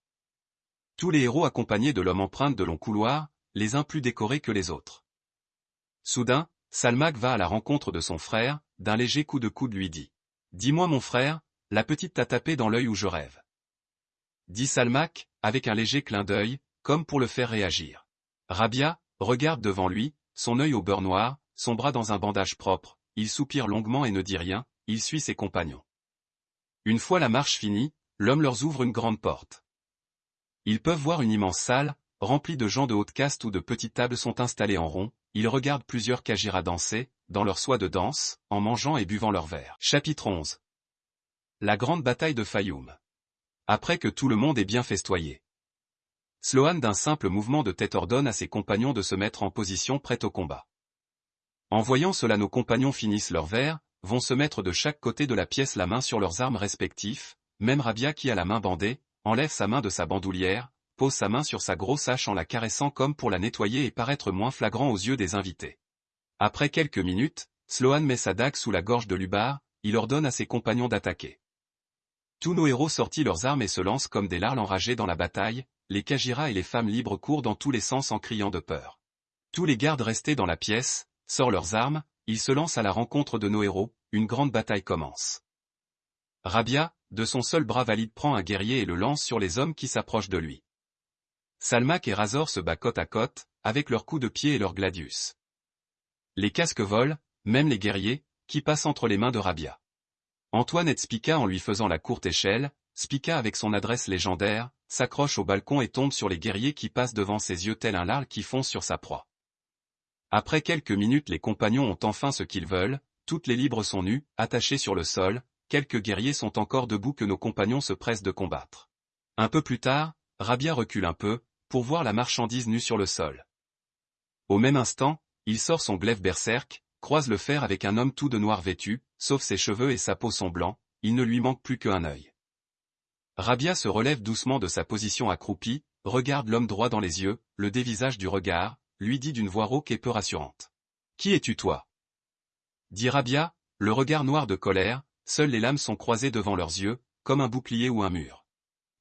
Tous les héros accompagnés de l'homme empruntent de longs couloirs, les uns plus décorés que les autres. Soudain, Salmak va à la rencontre de son frère, d'un léger coup de coude lui dit. Dis-moi mon frère, la petite t'a tapé dans l'œil où je rêve. Dit Salmak, avec un léger clin d'œil, comme pour le faire réagir. Rabia, regarde devant lui, son œil au beurre noir, son bras dans un bandage propre, il soupire longuement et ne dit rien, il suit ses compagnons. Une fois la marche finie, l'homme leur ouvre une grande porte. Ils peuvent voir une immense salle, remplie de gens de haute caste où de petites tables sont installées en rond, ils regardent plusieurs Kajiras danser, dans leur soie de danse, en mangeant et buvant leur verre. Chapitre 11 La grande bataille de Fayoum. Après que tout le monde est bien festoyé. Sloan d'un simple mouvement de tête ordonne à ses compagnons de se mettre en position prête au combat. En voyant cela nos compagnons finissent leur verre, vont se mettre de chaque côté de la pièce la main sur leurs armes respectifs, même Rabia qui a la main bandée, enlève sa main de sa bandoulière, pose sa main sur sa grosse hache en la caressant comme pour la nettoyer et paraître moins flagrant aux yeux des invités. Après quelques minutes, Sloan met sa dague sous la gorge de Lubar, il ordonne à ses compagnons d'attaquer. Tous nos héros sortis leurs armes et se lancent comme des larles enragés dans la bataille, les Kajiras et les femmes libres courent dans tous les sens en criant de peur. Tous les gardes restés dans la pièce, sortent leurs armes, ils se lancent à la rencontre de nos héros, une grande bataille commence. Rabia, de son seul bras valide prend un guerrier et le lance sur les hommes qui s'approchent de lui. Salmak et Razor se battent côte à côte, avec leurs coups de pied et leurs gladius. Les casques volent, même les guerriers, qui passent entre les mains de Rabia. Antoine et Spica en lui faisant la courte échelle, Spica avec son adresse légendaire, s'accroche au balcon et tombe sur les guerriers qui passent devant ses yeux tel un larle qui fonce sur sa proie. Après quelques minutes les compagnons ont enfin ce qu'ils veulent, toutes les libres sont nues, attachées sur le sol, quelques guerriers sont encore debout que nos compagnons se pressent de combattre. Un peu plus tard, Rabia recule un peu, pour voir la marchandise nue sur le sol. Au même instant, il sort son glaive berserk, croise le fer avec un homme tout de noir vêtu, sauf ses cheveux et sa peau sont blancs, il ne lui manque plus qu'un œil. Rabia se relève doucement de sa position accroupie, regarde l'homme droit dans les yeux, le dévisage du regard, lui dit d'une voix rauque et peu rassurante. Qui es-tu toi? Dit Rabia, le regard noir de colère, seules les lames sont croisées devant leurs yeux, comme un bouclier ou un mur.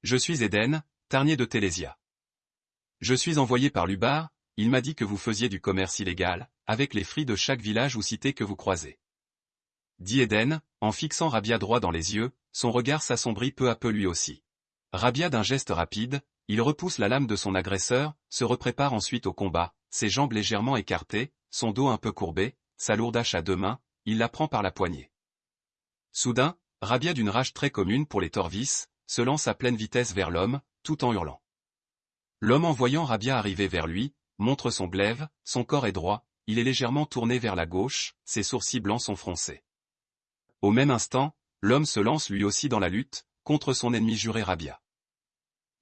Je suis Eden, tarnier de Télésia. Je suis envoyé par Lubar, il m'a dit que vous faisiez du commerce illégal, avec les fris de chaque village ou cité que vous croisez. Dit Eden, en fixant Rabia droit dans les yeux, son regard s'assombrit peu à peu lui aussi. Rabia d'un geste rapide, il repousse la lame de son agresseur, se reprépare ensuite au combat, ses jambes légèrement écartées, son dos un peu courbé, sa lourde hache à deux mains, il la prend par la poignée. Soudain, Rabia d'une rage très commune pour les Torvis, se lance à pleine vitesse vers l'homme, tout en hurlant. L'homme en voyant Rabia arriver vers lui, montre son glaive, son corps est droit, il est légèrement tourné vers la gauche, ses sourcils blancs sont froncés. Au même instant, l'homme se lance lui aussi dans la lutte, contre son ennemi juré Rabia.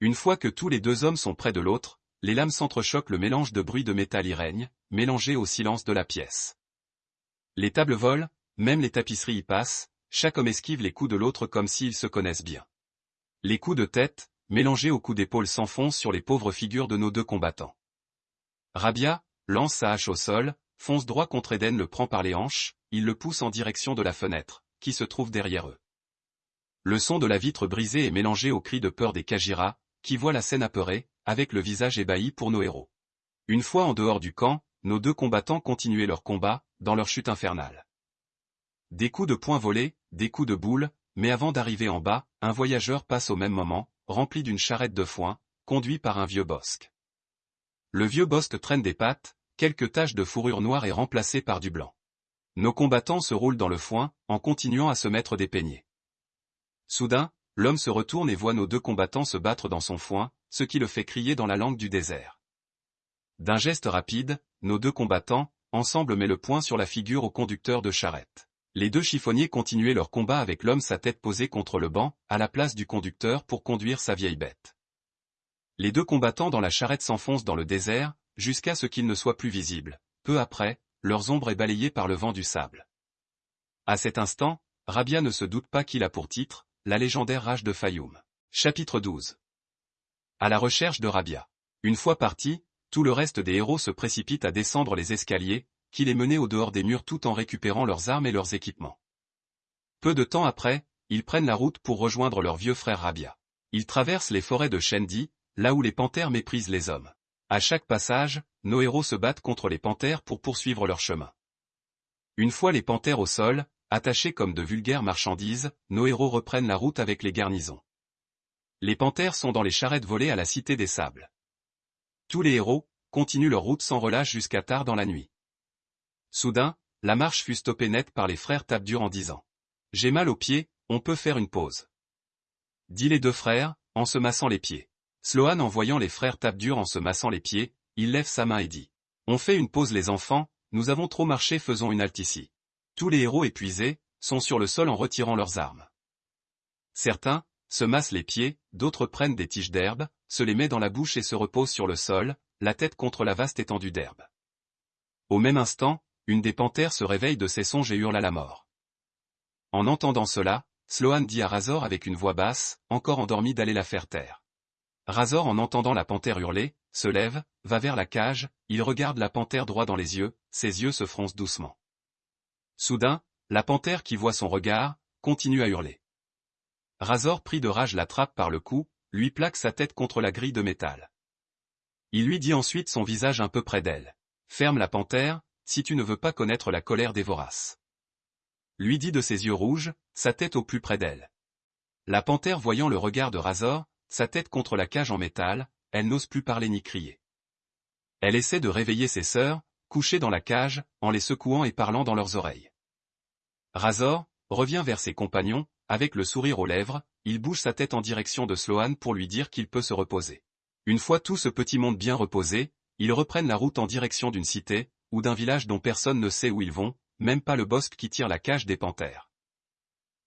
Une fois que tous les deux hommes sont près de l'autre, les lames s'entrechoquent le mélange de bruit de métal y règne, mélangé au silence de la pièce. Les tables volent, même les tapisseries y passent, chaque homme esquive les coups de l'autre comme s'ils se connaissent bien. Les coups de tête, mélangés aux coups d'épaule s'enfoncent sur les pauvres figures de nos deux combattants. Rabia, lance sa hache au sol, fonce droit contre Eden le prend par les hanches, il le pousse en direction de la fenêtre, qui se trouve derrière eux. Le son de la vitre brisée est mélangé au cri de peur des Kajira, qui voient la scène apeurée, avec le visage ébahi pour nos héros. Une fois en dehors du camp, nos deux combattants continuaient leur combat, dans leur chute infernale. Des coups de poing volés, des coups de boule, mais avant d'arriver en bas, un voyageur passe au même moment, rempli d'une charrette de foin, conduit par un vieux bosque. Le vieux bosque traîne des pattes, quelques taches de fourrure noire et remplacées par du blanc. Nos combattants se roulent dans le foin, en continuant à se mettre des peignets. Soudain, l'homme se retourne et voit nos deux combattants se battre dans son foin, ce qui le fait crier dans la langue du désert. D'un geste rapide, nos deux combattants, ensemble met le poing sur la figure au conducteur de charrette. Les deux chiffonniers continuaient leur combat avec l'homme sa tête posée contre le banc, à la place du conducteur pour conduire sa vieille bête. Les deux combattants dans la charrette s'enfoncent dans le désert, jusqu'à ce qu'ils ne soient plus visibles. Peu après, leurs ombres est balayée par le vent du sable. À cet instant, Rabia ne se doute pas qu'il a pour titre, la légendaire rage de Fayoum. Chapitre 12 À la recherche de Rabia. Une fois parti, tout le reste des héros se précipite à descendre les escaliers, qui les menaient au dehors des murs tout en récupérant leurs armes et leurs équipements. Peu de temps après, ils prennent la route pour rejoindre leur vieux frère Rabia. Ils traversent les forêts de Shendi, là où les panthères méprisent les hommes. À chaque passage, nos héros se battent contre les panthères pour poursuivre leur chemin. Une fois les panthères au sol, attachés comme de vulgaires marchandises, nos héros reprennent la route avec les garnisons. Les panthères sont dans les charrettes volées à la Cité des Sables. Tous les héros, continuent leur route sans relâche jusqu'à tard dans la nuit. Soudain, la marche fut stoppée net par les frères Tabdur en disant « J'ai mal aux pieds, on peut faire une pause. » Dit les deux frères, en se massant les pieds. Sloan en voyant les frères Tabdur en se massant les pieds, il lève sa main et dit « On fait une pause les enfants, nous avons trop marché faisons une halte ici. » Tous les héros épuisés, sont sur le sol en retirant leurs armes. Certains, se massent les pieds, d'autres prennent des tiges d'herbe, se les met dans la bouche et se reposent sur le sol, la tête contre la vaste étendue d'herbe. Au même instant, une des panthères se réveille de ses songes et hurle à la mort. En entendant cela, Sloan dit à Razor avec une voix basse, encore endormi d'aller la faire taire. Razor en entendant la panthère hurler, se lève, va vers la cage, il regarde la panthère droit dans les yeux, ses yeux se froncent doucement. Soudain, la panthère qui voit son regard, continue à hurler. Razor pris de rage l'attrape par le cou, lui plaque sa tête contre la grille de métal. Il lui dit ensuite son visage un peu près d'elle. Ferme la panthère, si tu ne veux pas connaître la colère des voraces. Lui dit de ses yeux rouges, sa tête au plus près d'elle. La panthère voyant le regard de Razor, sa tête contre la cage en métal, elle n'ose plus parler ni crier. Elle essaie de réveiller ses sœurs, couchées dans la cage, en les secouant et parlant dans leurs oreilles. Razor, revient vers ses compagnons, avec le sourire aux lèvres, il bouge sa tête en direction de Sloan pour lui dire qu'il peut se reposer. Une fois tout ce petit monde bien reposé, ils reprennent la route en direction d'une cité, ou d'un village dont personne ne sait où ils vont, même pas le bosque qui tire la cage des panthères.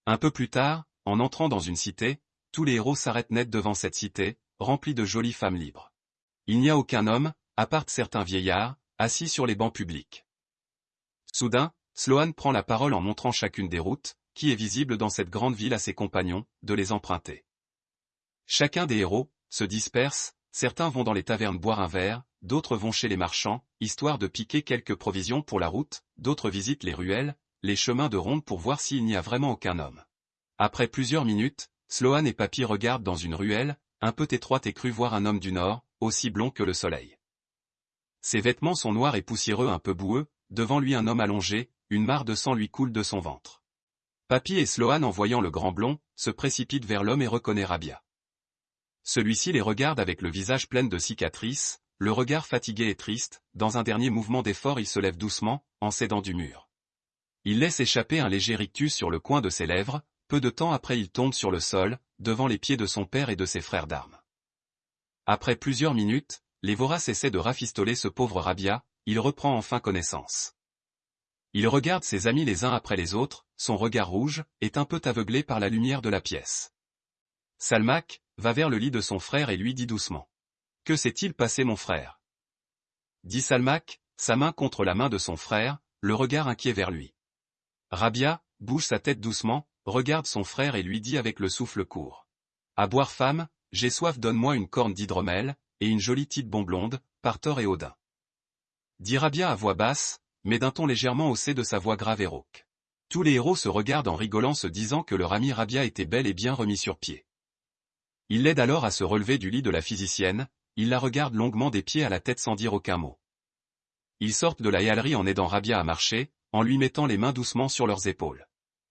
Un peu plus tard, en entrant dans une cité, tous les héros s'arrêtent net devant cette cité, remplie de jolies femmes libres. Il n'y a aucun homme, à part certains vieillards, assis sur les bancs publics. Soudain, Sloan prend la parole en montrant chacune des routes, qui est visible dans cette grande ville à ses compagnons, de les emprunter. Chacun des héros, se disperse, certains vont dans les tavernes boire un verre, d'autres vont chez les marchands, histoire de piquer quelques provisions pour la route, d'autres visitent les ruelles, les chemins de ronde pour voir s'il n'y a vraiment aucun homme. Après plusieurs minutes, Sloan et Papy regardent dans une ruelle, un peu étroite et cru voir un homme du nord, aussi blond que le soleil. Ses vêtements sont noirs et poussiéreux un peu boueux, devant lui un homme allongé, une mare de sang lui coule de son ventre. Papy et Sloan en voyant le grand blond, se précipitent vers l'homme et reconnaissent Rabia. Celui-ci les regarde avec le visage plein de cicatrices, le regard fatigué et triste, dans un dernier mouvement d'effort il se lève doucement, en s'aidant du mur. Il laisse échapper un léger rictus sur le coin de ses lèvres, peu de temps après il tombe sur le sol, devant les pieds de son père et de ses frères d'armes. Après plusieurs minutes, les voraces essaient de rafistoler ce pauvre Rabia, il reprend enfin connaissance. Il regarde ses amis les uns après les autres, son regard rouge, est un peu aveuglé par la lumière de la pièce. Salmac, va vers le lit de son frère et lui dit doucement. Que s'est-il passé mon frère? Dit Salmac, sa main contre la main de son frère, le regard inquiet vers lui. Rabia, bouge sa tête doucement, regarde son frère et lui dit avec le souffle court. À boire femme, j'ai soif donne-moi une corne d'hydromel, et une jolie petite bombe blonde, par Thor et Odin. Dit Rabia à voix basse, mais d'un ton légèrement haussé de sa voix grave et rauque. Tous les héros se regardent en rigolant se disant que leur ami Rabia était bel et bien remis sur pied. Il l'aide alors à se relever du lit de la physicienne, il la regarde longuement des pieds à la tête sans dire aucun mot. Ils sortent de la galerie en aidant Rabia à marcher, en lui mettant les mains doucement sur leurs épaules.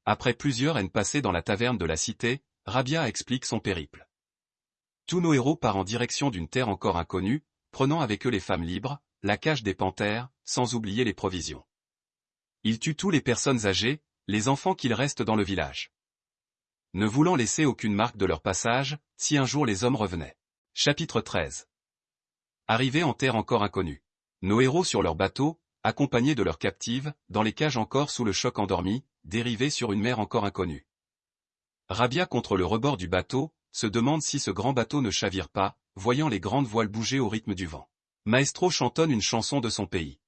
Après plusieurs haines passées dans la taverne de la cité, Rabia explique son périple. Tous nos héros partent en direction d'une terre encore inconnue, prenant avec eux les femmes libres, la cage des panthères, sans oublier les provisions. Ils tuent tous les personnes âgées, les enfants qu'il reste dans le village ne voulant laisser aucune marque de leur passage, si un jour les hommes revenaient. Chapitre 13 Arrivés en terre encore inconnue. Nos héros sur leur bateau, accompagnés de leurs captives, dans les cages encore sous le choc endormi, dérivés sur une mer encore inconnue. Rabia contre le rebord du bateau, se demande si ce grand bateau ne chavire pas, voyant les grandes voiles bouger au rythme du vent. Maestro chantonne une chanson de son pays.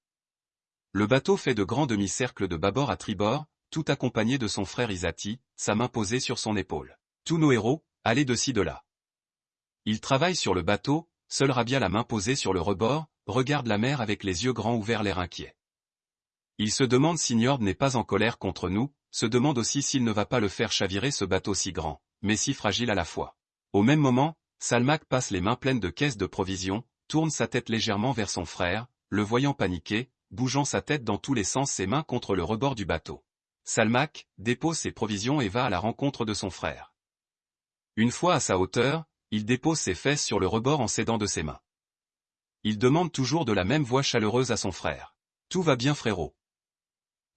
Le bateau fait de grands demi-cercles de bâbord à tribord, tout accompagné de son frère Isati, sa main posée sur son épaule. Tous nos héros, allez de ci de là. Ils travaillent sur le bateau, seul Rabia la main posée sur le rebord, regarde la mer avec les yeux grands ouverts l'air inquiet. Il se demande si Njord n'est pas en colère contre nous, se demande aussi s'il ne va pas le faire chavirer ce bateau si grand, mais si fragile à la fois. Au même moment, Salmac passe les mains pleines de caisses de provisions, tourne sa tête légèrement vers son frère, le voyant paniquer, bougeant sa tête dans tous les sens ses mains contre le rebord du bateau. Salmac dépose ses provisions et va à la rencontre de son frère. Une fois à sa hauteur, il dépose ses fesses sur le rebord en s'aidant de ses mains. Il demande toujours de la même voix chaleureuse à son frère. Tout va bien frérot.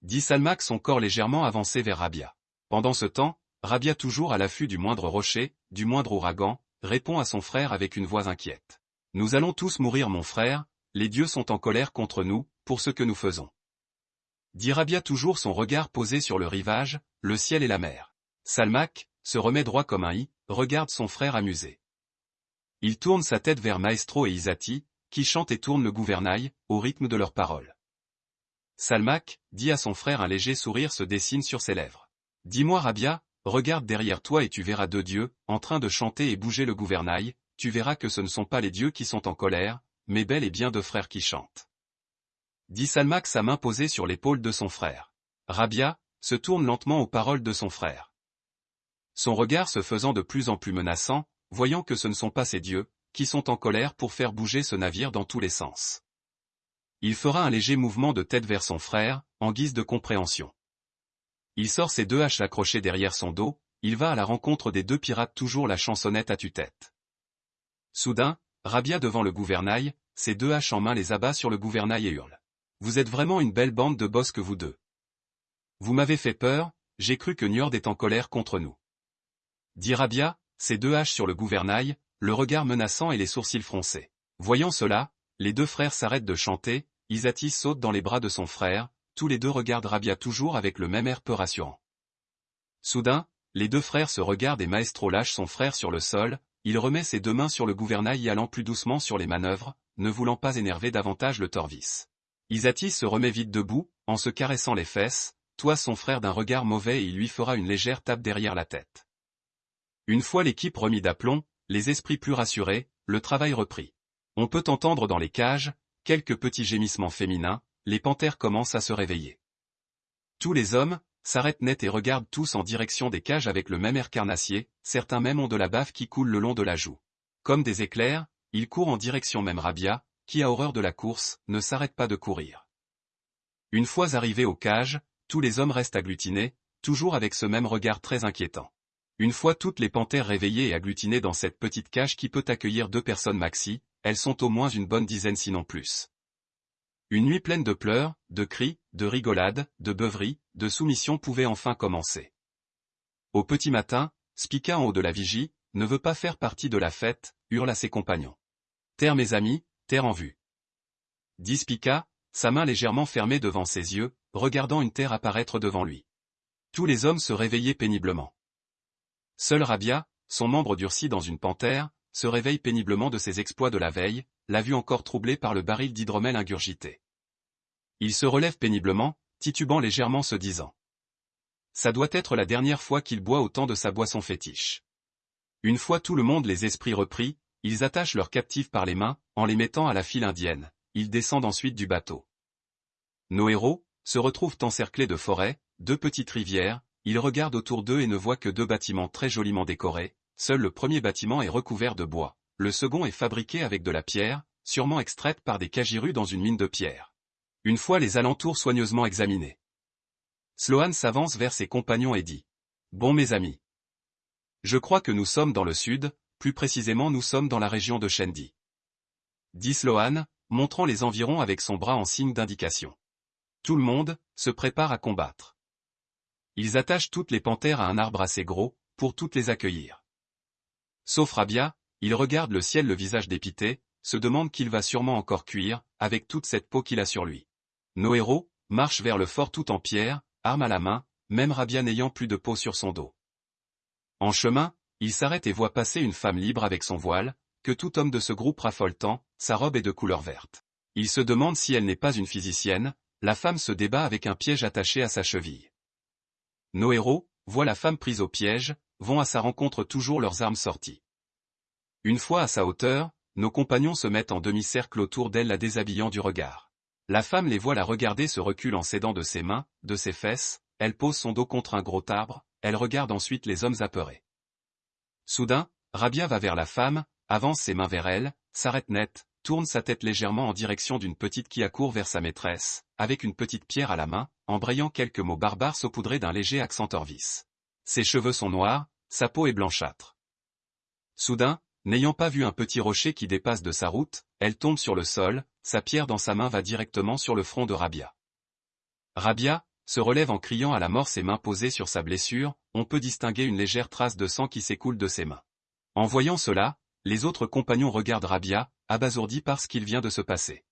Dit Salmac son corps légèrement avancé vers Rabia. Pendant ce temps, Rabia toujours à l'affût du moindre rocher, du moindre ouragan, répond à son frère avec une voix inquiète. Nous allons tous mourir mon frère, les dieux sont en colère contre nous, pour ce que nous faisons dit Rabia toujours son regard posé sur le rivage, le ciel et la mer. Salmac, se remet droit comme un i, regarde son frère amusé. Il tourne sa tête vers Maestro et Isati, qui chantent et tournent le gouvernail, au rythme de leurs paroles. Salmac, dit à son frère un léger sourire se dessine sur ses lèvres. Dis-moi Rabia, regarde derrière toi et tu verras deux dieux, en train de chanter et bouger le gouvernail, tu verras que ce ne sont pas les dieux qui sont en colère, mais bel et bien deux frères qui chantent dit Salmac sa main posée sur l'épaule de son frère. Rabia, se tourne lentement aux paroles de son frère. Son regard se faisant de plus en plus menaçant, voyant que ce ne sont pas ces dieux, qui sont en colère pour faire bouger ce navire dans tous les sens. Il fera un léger mouvement de tête vers son frère, en guise de compréhension. Il sort ses deux haches accrochées derrière son dos, il va à la rencontre des deux pirates toujours la chansonnette à tue-tête. Soudain, Rabia devant le gouvernail, ses deux haches en main les abat sur le gouvernail et hurle. Vous êtes vraiment une belle bande de boss que vous deux. Vous m'avez fait peur, j'ai cru que Njord est en colère contre nous. Dit Rabia, ses deux haches sur le gouvernail, le regard menaçant et les sourcils froncés. Voyant cela, les deux frères s'arrêtent de chanter, Isati saute dans les bras de son frère, tous les deux regardent Rabia toujours avec le même air peu rassurant. Soudain, les deux frères se regardent et Maestro lâche son frère sur le sol, il remet ses deux mains sur le gouvernail et allant plus doucement sur les manœuvres, ne voulant pas énerver davantage le Torvis. Isatis se remet vite debout, en se caressant les fesses, toi son frère d'un regard mauvais et il lui fera une légère tape derrière la tête. Une fois l'équipe remis d'aplomb, les esprits plus rassurés, le travail reprit. On peut entendre dans les cages, quelques petits gémissements féminins, les panthères commencent à se réveiller. Tous les hommes, s'arrêtent net et regardent tous en direction des cages avec le même air carnassier, certains même ont de la bave qui coule le long de la joue. Comme des éclairs, ils courent en direction même Rabia, qui a horreur de la course, ne s'arrête pas de courir. Une fois arrivés aux cages, tous les hommes restent agglutinés, toujours avec ce même regard très inquiétant. Une fois toutes les panthères réveillées et agglutinées dans cette petite cage qui peut accueillir deux personnes maxi, elles sont au moins une bonne dizaine sinon plus. Une nuit pleine de pleurs, de cris, de rigolades, de beuveries, de soumissions pouvait enfin commencer. Au petit matin, Spica en haut de la vigie, ne veut pas faire partie de la fête, hurle à ses compagnons. Terre mes amis, terre en vue. Dit Spica, sa main légèrement fermée devant ses yeux, regardant une terre apparaître devant lui. Tous les hommes se réveillaient péniblement. Seul Rabia, son membre durci dans une panthère, se réveille péniblement de ses exploits de la veille, la vue encore troublée par le baril d'hydromel ingurgité. Il se relève péniblement, titubant légèrement se disant. Ça doit être la dernière fois qu'il boit autant de sa boisson fétiche. Une fois tout le monde les esprits repris, ils attachent leurs captifs par les mains, en les mettant à la file indienne. Ils descendent ensuite du bateau. Nos héros, se retrouvent encerclés de forêts, deux petites rivières, ils regardent autour d'eux et ne voient que deux bâtiments très joliment décorés, seul le premier bâtiment est recouvert de bois, le second est fabriqué avec de la pierre, sûrement extraite par des cagirus dans une mine de pierre. Une fois les alentours soigneusement examinés. Sloan s'avance vers ses compagnons et dit. Bon mes amis. Je crois que nous sommes dans le sud, plus précisément nous sommes dans la région de Shendi. Dit Sloan, montrant les environs avec son bras en signe d'indication. Tout le monde, se prépare à combattre. Ils attachent toutes les panthères à un arbre assez gros, pour toutes les accueillir. Sauf Rabia, il regarde le ciel le visage dépité, se demande qu'il va sûrement encore cuire, avec toute cette peau qu'il a sur lui. Nos héros, marchent vers le fort tout en pierre, arme à la main, même Rabia n'ayant plus de peau sur son dos. En chemin, il s'arrête et voit passer une femme libre avec son voile, que tout homme de ce groupe raffole tant, sa robe est de couleur verte. Il se demande si elle n'est pas une physicienne, la femme se débat avec un piège attaché à sa cheville. Nos héros, voient la femme prise au piège, vont à sa rencontre toujours leurs armes sorties. Une fois à sa hauteur, nos compagnons se mettent en demi-cercle autour d'elle la déshabillant du regard. La femme les voit la regarder se recule en s'aidant de ses mains, de ses fesses, elle pose son dos contre un gros arbre, elle regarde ensuite les hommes apeurés. Soudain, Rabia va vers la femme, avance ses mains vers elle, s'arrête net, tourne sa tête légèrement en direction d'une petite qui accourt vers sa maîtresse, avec une petite pierre à la main, embrayant quelques mots barbares saupoudrés d'un léger accent orvis. Ses cheveux sont noirs, sa peau est blanchâtre. Soudain, N'ayant pas vu un petit rocher qui dépasse de sa route, elle tombe sur le sol, sa pierre dans sa main va directement sur le front de Rabia. Rabia, se relève en criant à la mort ses mains posées sur sa blessure, on peut distinguer une légère trace de sang qui s'écoule de ses mains. En voyant cela, les autres compagnons regardent Rabia, abasourdis par ce qu'il vient de se passer.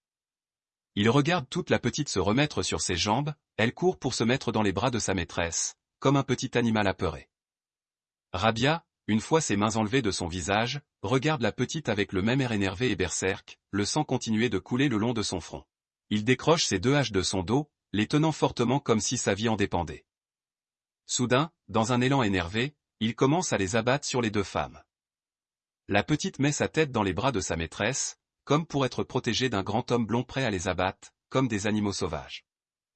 Ils regardent toute la petite se remettre sur ses jambes, elle court pour se mettre dans les bras de sa maîtresse, comme un petit animal apeuré. Rabia, une fois ses mains enlevées de son visage, regarde la petite avec le même air énervé et berserk, le sang continuait de couler le long de son front. Il décroche ses deux haches de son dos, les tenant fortement comme si sa vie en dépendait. Soudain, dans un élan énervé, il commence à les abattre sur les deux femmes. La petite met sa tête dans les bras de sa maîtresse, comme pour être protégée d'un grand homme blond prêt à les abattre, comme des animaux sauvages.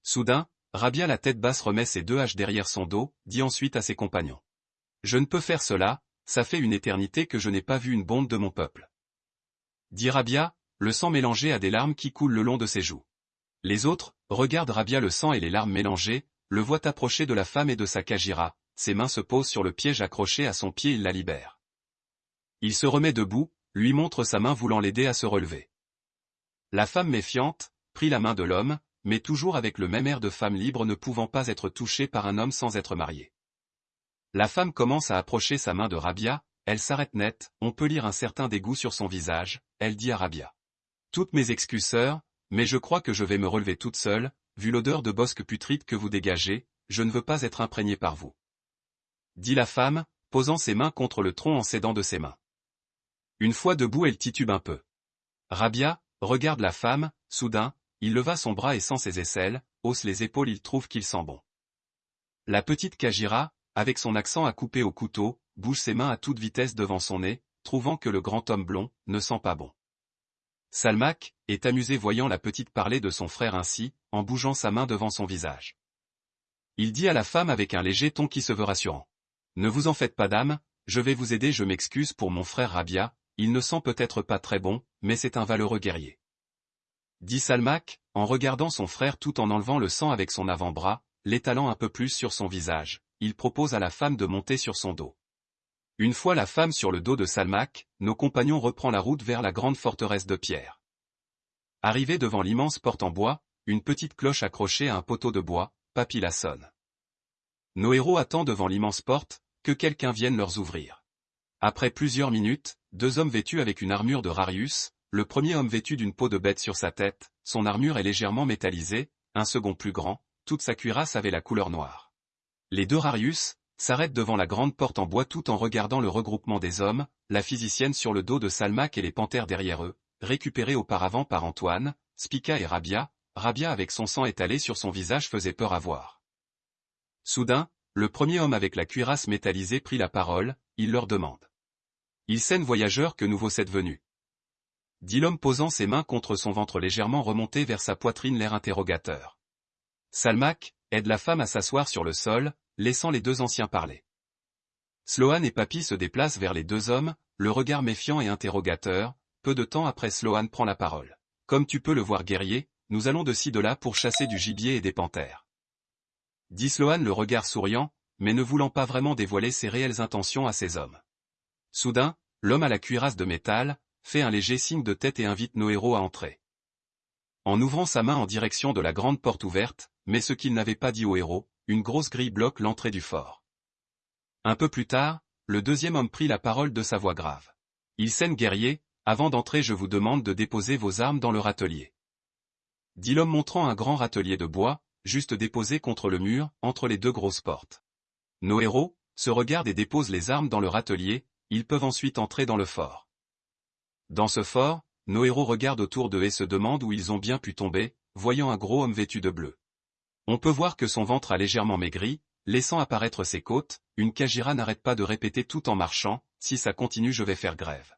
Soudain, Rabia la tête basse remet ses deux haches derrière son dos, dit ensuite à ses compagnons. Je ne peux faire cela, ça fait une éternité que je n'ai pas vu une bombe de mon peuple. Dit Rabia, le sang mélangé à des larmes qui coulent le long de ses joues. Les autres, regardent Rabia le sang et les larmes mélangées, le voient approcher de la femme et de sa kajira, ses mains se posent sur le piège accroché à son pied il la libère. Il se remet debout, lui montre sa main voulant l'aider à se relever. La femme méfiante, prit la main de l'homme, mais toujours avec le même air de femme libre ne pouvant pas être touchée par un homme sans être mariée. La femme commence à approcher sa main de Rabia, elle s'arrête net, on peut lire un certain dégoût sur son visage, elle dit à Rabia. Toutes mes excuses mais je crois que je vais me relever toute seule, vu l'odeur de bosque putride que vous dégagez, je ne veux pas être imprégnée par vous. Dit la femme, posant ses mains contre le tronc en s'aidant de ses mains. Une fois debout elle titube un peu. Rabia, regarde la femme, soudain, il leva son bras et sans ses aisselles, hausse les épaules il trouve qu'il sent bon. La petite Kajira, avec son accent à couper au couteau, bouge ses mains à toute vitesse devant son nez, trouvant que le grand homme blond ne sent pas bon. Salmac est amusé voyant la petite parler de son frère ainsi, en bougeant sa main devant son visage. Il dit à la femme avec un léger ton qui se veut rassurant. Ne vous en faites pas dame, je vais vous aider je m'excuse pour mon frère Rabia, il ne sent peut-être pas très bon, mais c'est un valeureux guerrier. Dit Salmac, en regardant son frère tout en enlevant le sang avec son avant-bras, l'étalant un peu plus sur son visage, il propose à la femme de monter sur son dos. Une fois la femme sur le dos de Salmac, nos compagnons reprend la route vers la grande forteresse de pierre. Arrivé devant l'immense porte en bois, une petite cloche accrochée à un poteau de bois, Papy la sonne. Nos héros attendent devant l'immense porte, que quelqu'un vienne leur ouvrir. Après plusieurs minutes, deux hommes vêtus avec une armure de Rarius, le premier homme vêtu d'une peau de bête sur sa tête, son armure est légèrement métallisée, un second plus grand, toute sa cuirasse avait la couleur noire. Les deux Rarius, s'arrêtent devant la grande porte en bois tout en regardant le regroupement des hommes, la physicienne sur le dos de Salmac et les panthères derrière eux, récupérés auparavant par Antoine, Spica et Rabia, Rabia avec son sang étalé sur son visage faisait peur à voir. Soudain, le premier homme avec la cuirasse métallisée prit la parole, il leur demande. Il scène voyageur que nouveau cette venue. Dit l'homme posant ses mains contre son ventre légèrement remonté vers sa poitrine l'air interrogateur. Salmac, aide la femme à s'asseoir sur le sol, laissant les deux anciens parler. Sloan et Papy se déplacent vers les deux hommes, le regard méfiant et interrogateur, peu de temps après Sloan prend la parole. Comme tu peux le voir guerrier, nous allons de ci de là pour chasser du gibier et des panthères. Dit Sloan le regard souriant, mais ne voulant pas vraiment dévoiler ses réelles intentions à ses hommes. Soudain, l'homme à la cuirasse de métal, fait un léger signe de tête et invite nos héros à entrer. En ouvrant sa main en direction de la grande porte ouverte, mais ce qu'il n'avait pas dit aux héros, une grosse grille bloque l'entrée du fort. Un peu plus tard, le deuxième homme prit la parole de sa voix grave. Il scène guerrier, avant d'entrer je vous demande de déposer vos armes dans le râtelier dit l'homme montrant un grand râtelier de bois, juste déposé contre le mur, entre les deux grosses portes. Nos héros, se regardent et déposent les armes dans le râtelier, ils peuvent ensuite entrer dans le fort. Dans ce fort, nos héros regardent autour d'eux et se demandent où ils ont bien pu tomber, voyant un gros homme vêtu de bleu. On peut voir que son ventre a légèrement maigri, laissant apparaître ses côtes, une Kajira n'arrête pas de répéter tout en marchant, si ça continue je vais faire grève.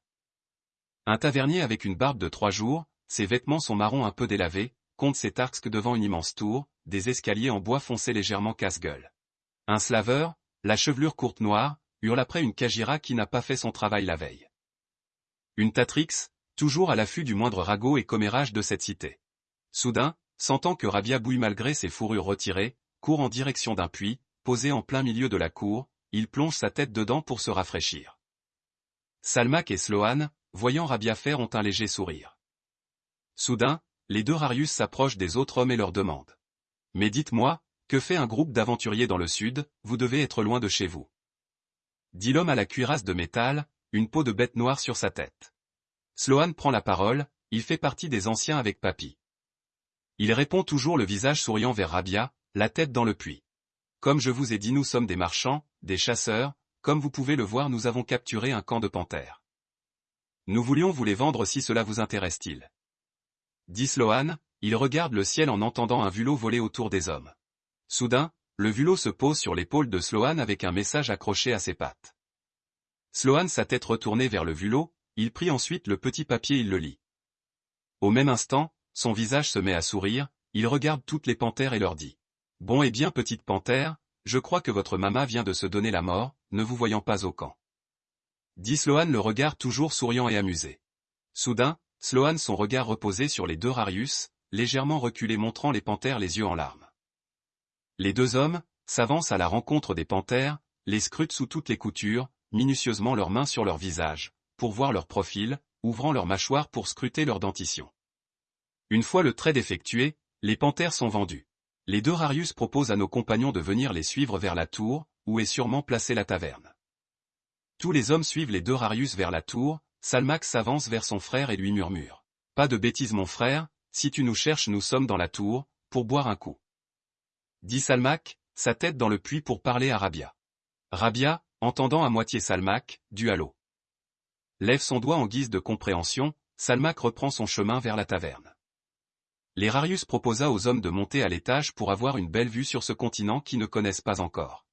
Un tavernier avec une barbe de trois jours, ses vêtements sont marrons un peu délavés, compte ses tarques devant une immense tour, des escaliers en bois foncé légèrement casse-gueule. Un slaveur, la chevelure courte noire, hurle après une Kajira qui n'a pas fait son travail la veille. Une Tatrix, toujours à l'affût du moindre ragot et commérage de cette cité. Soudain, sentant que Rabia bouille malgré ses fourrures retirées, court en direction d'un puits, posé en plein milieu de la cour, il plonge sa tête dedans pour se rafraîchir. Salmak et Sloan, voyant Rabia faire ont un léger sourire. Soudain, les deux Rarius s'approchent des autres hommes et leur demandent. Mais dites-moi, que fait un groupe d'aventuriers dans le sud, vous devez être loin de chez vous. Dit l'homme à la cuirasse de métal, une peau de bête noire sur sa tête. Sloan prend la parole, il fait partie des anciens avec Papy. Il répond toujours le visage souriant vers Rabia, la tête dans le puits. Comme je vous ai dit nous sommes des marchands, des chasseurs, comme vous pouvez le voir nous avons capturé un camp de panthères. Nous voulions vous les vendre si cela vous intéresse-t-il dit Sloan, il regarde le ciel en entendant un vulot voler autour des hommes. Soudain, le vulot se pose sur l'épaule de Sloan avec un message accroché à ses pattes. Sloan sa tête retournée vers le vulot, il prit ensuite le petit papier et il le lit. Au même instant, son visage se met à sourire, il regarde toutes les panthères et leur dit. Bon et bien petite panthère, je crois que votre mama vient de se donner la mort, ne vous voyant pas au camp. Dit Sloan le regard toujours souriant et amusé. Soudain, Sloan son regard reposé sur les deux Rarius, légèrement reculé montrant les panthères les yeux en larmes. Les deux hommes, s'avancent à la rencontre des panthères, les scrutent sous toutes les coutures, minutieusement leurs mains sur leur visage, pour voir leur profil, ouvrant leurs mâchoires pour scruter leur dentition. Une fois le trait effectué, les panthères sont vendues. Les deux Rarius proposent à nos compagnons de venir les suivre vers la tour, où est sûrement placée la taverne. Tous les hommes suivent les deux Rarius vers la tour, Salmax s'avance vers son frère et lui murmure. Pas de bêtises mon frère, si tu nous cherches nous sommes dans la tour, pour boire un coup. Dit Salmac, sa tête dans le puits pour parler à Rabia. Rabia, entendant à moitié Salmac, du halo. Lève son doigt en guise de compréhension, Salmac reprend son chemin vers la taverne. L'Erarius proposa aux hommes de monter à l'étage pour avoir une belle vue sur ce continent qu'ils ne connaissent pas encore.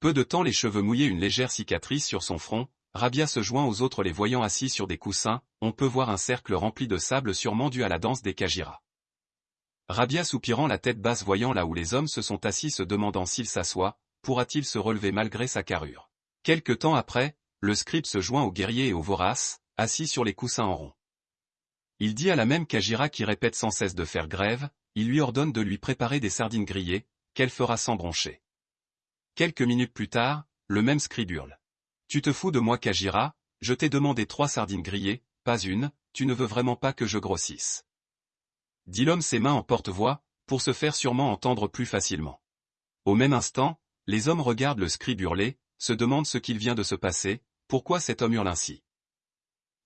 Peu de temps les cheveux mouillés une légère cicatrice sur son front, Rabia se joint aux autres les voyant assis sur des coussins, on peut voir un cercle rempli de sable sûrement dû à la danse des Kajira. Rabia soupirant la tête basse voyant là où les hommes se sont assis se demandant s'il s'assoit, pourra-t-il se relever malgré sa carrure. Quelque temps après, le scribe se joint aux guerriers et aux voraces, assis sur les coussins en rond. Il dit à la même Kajira qui répète sans cesse de faire grève, il lui ordonne de lui préparer des sardines grillées, qu'elle fera sans broncher. Quelques minutes plus tard, le même scribe hurle. Tu te fous de moi Kajira, je t'ai demandé trois sardines grillées, pas une, tu ne veux vraiment pas que je grossisse. Dit l'homme ses mains en porte-voix, pour se faire sûrement entendre plus facilement. Au même instant, les hommes regardent le scribe hurler, se demandent ce qu'il vient de se passer, pourquoi cet homme hurle ainsi.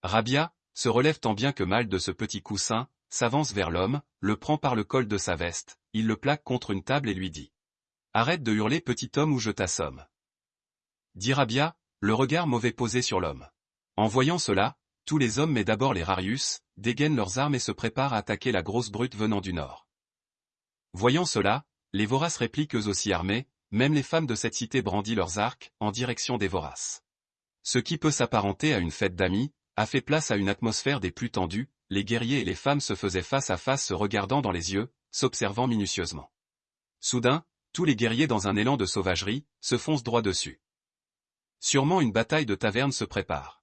Rabia, se relève tant bien que mal de ce petit coussin, s'avance vers l'homme, le prend par le col de sa veste, il le plaque contre une table et lui dit. Arrête de hurler petit homme ou je t'assomme. Dit Rabia, le regard mauvais posé sur l'homme. En voyant cela, tous les hommes mais d'abord les Rarius, dégainent leurs armes et se préparent à attaquer la grosse brute venant du nord. Voyant cela, les voraces répliquent eux aussi armés, même les femmes de cette cité brandissent leurs arcs, en direction des voraces. Ce qui peut s'apparenter à une fête d'amis, a fait place à une atmosphère des plus tendues, les guerriers et les femmes se faisaient face à face se regardant dans les yeux, s'observant minutieusement. Soudain, tous les guerriers dans un élan de sauvagerie, se foncent droit dessus. Sûrement une bataille de taverne se prépare.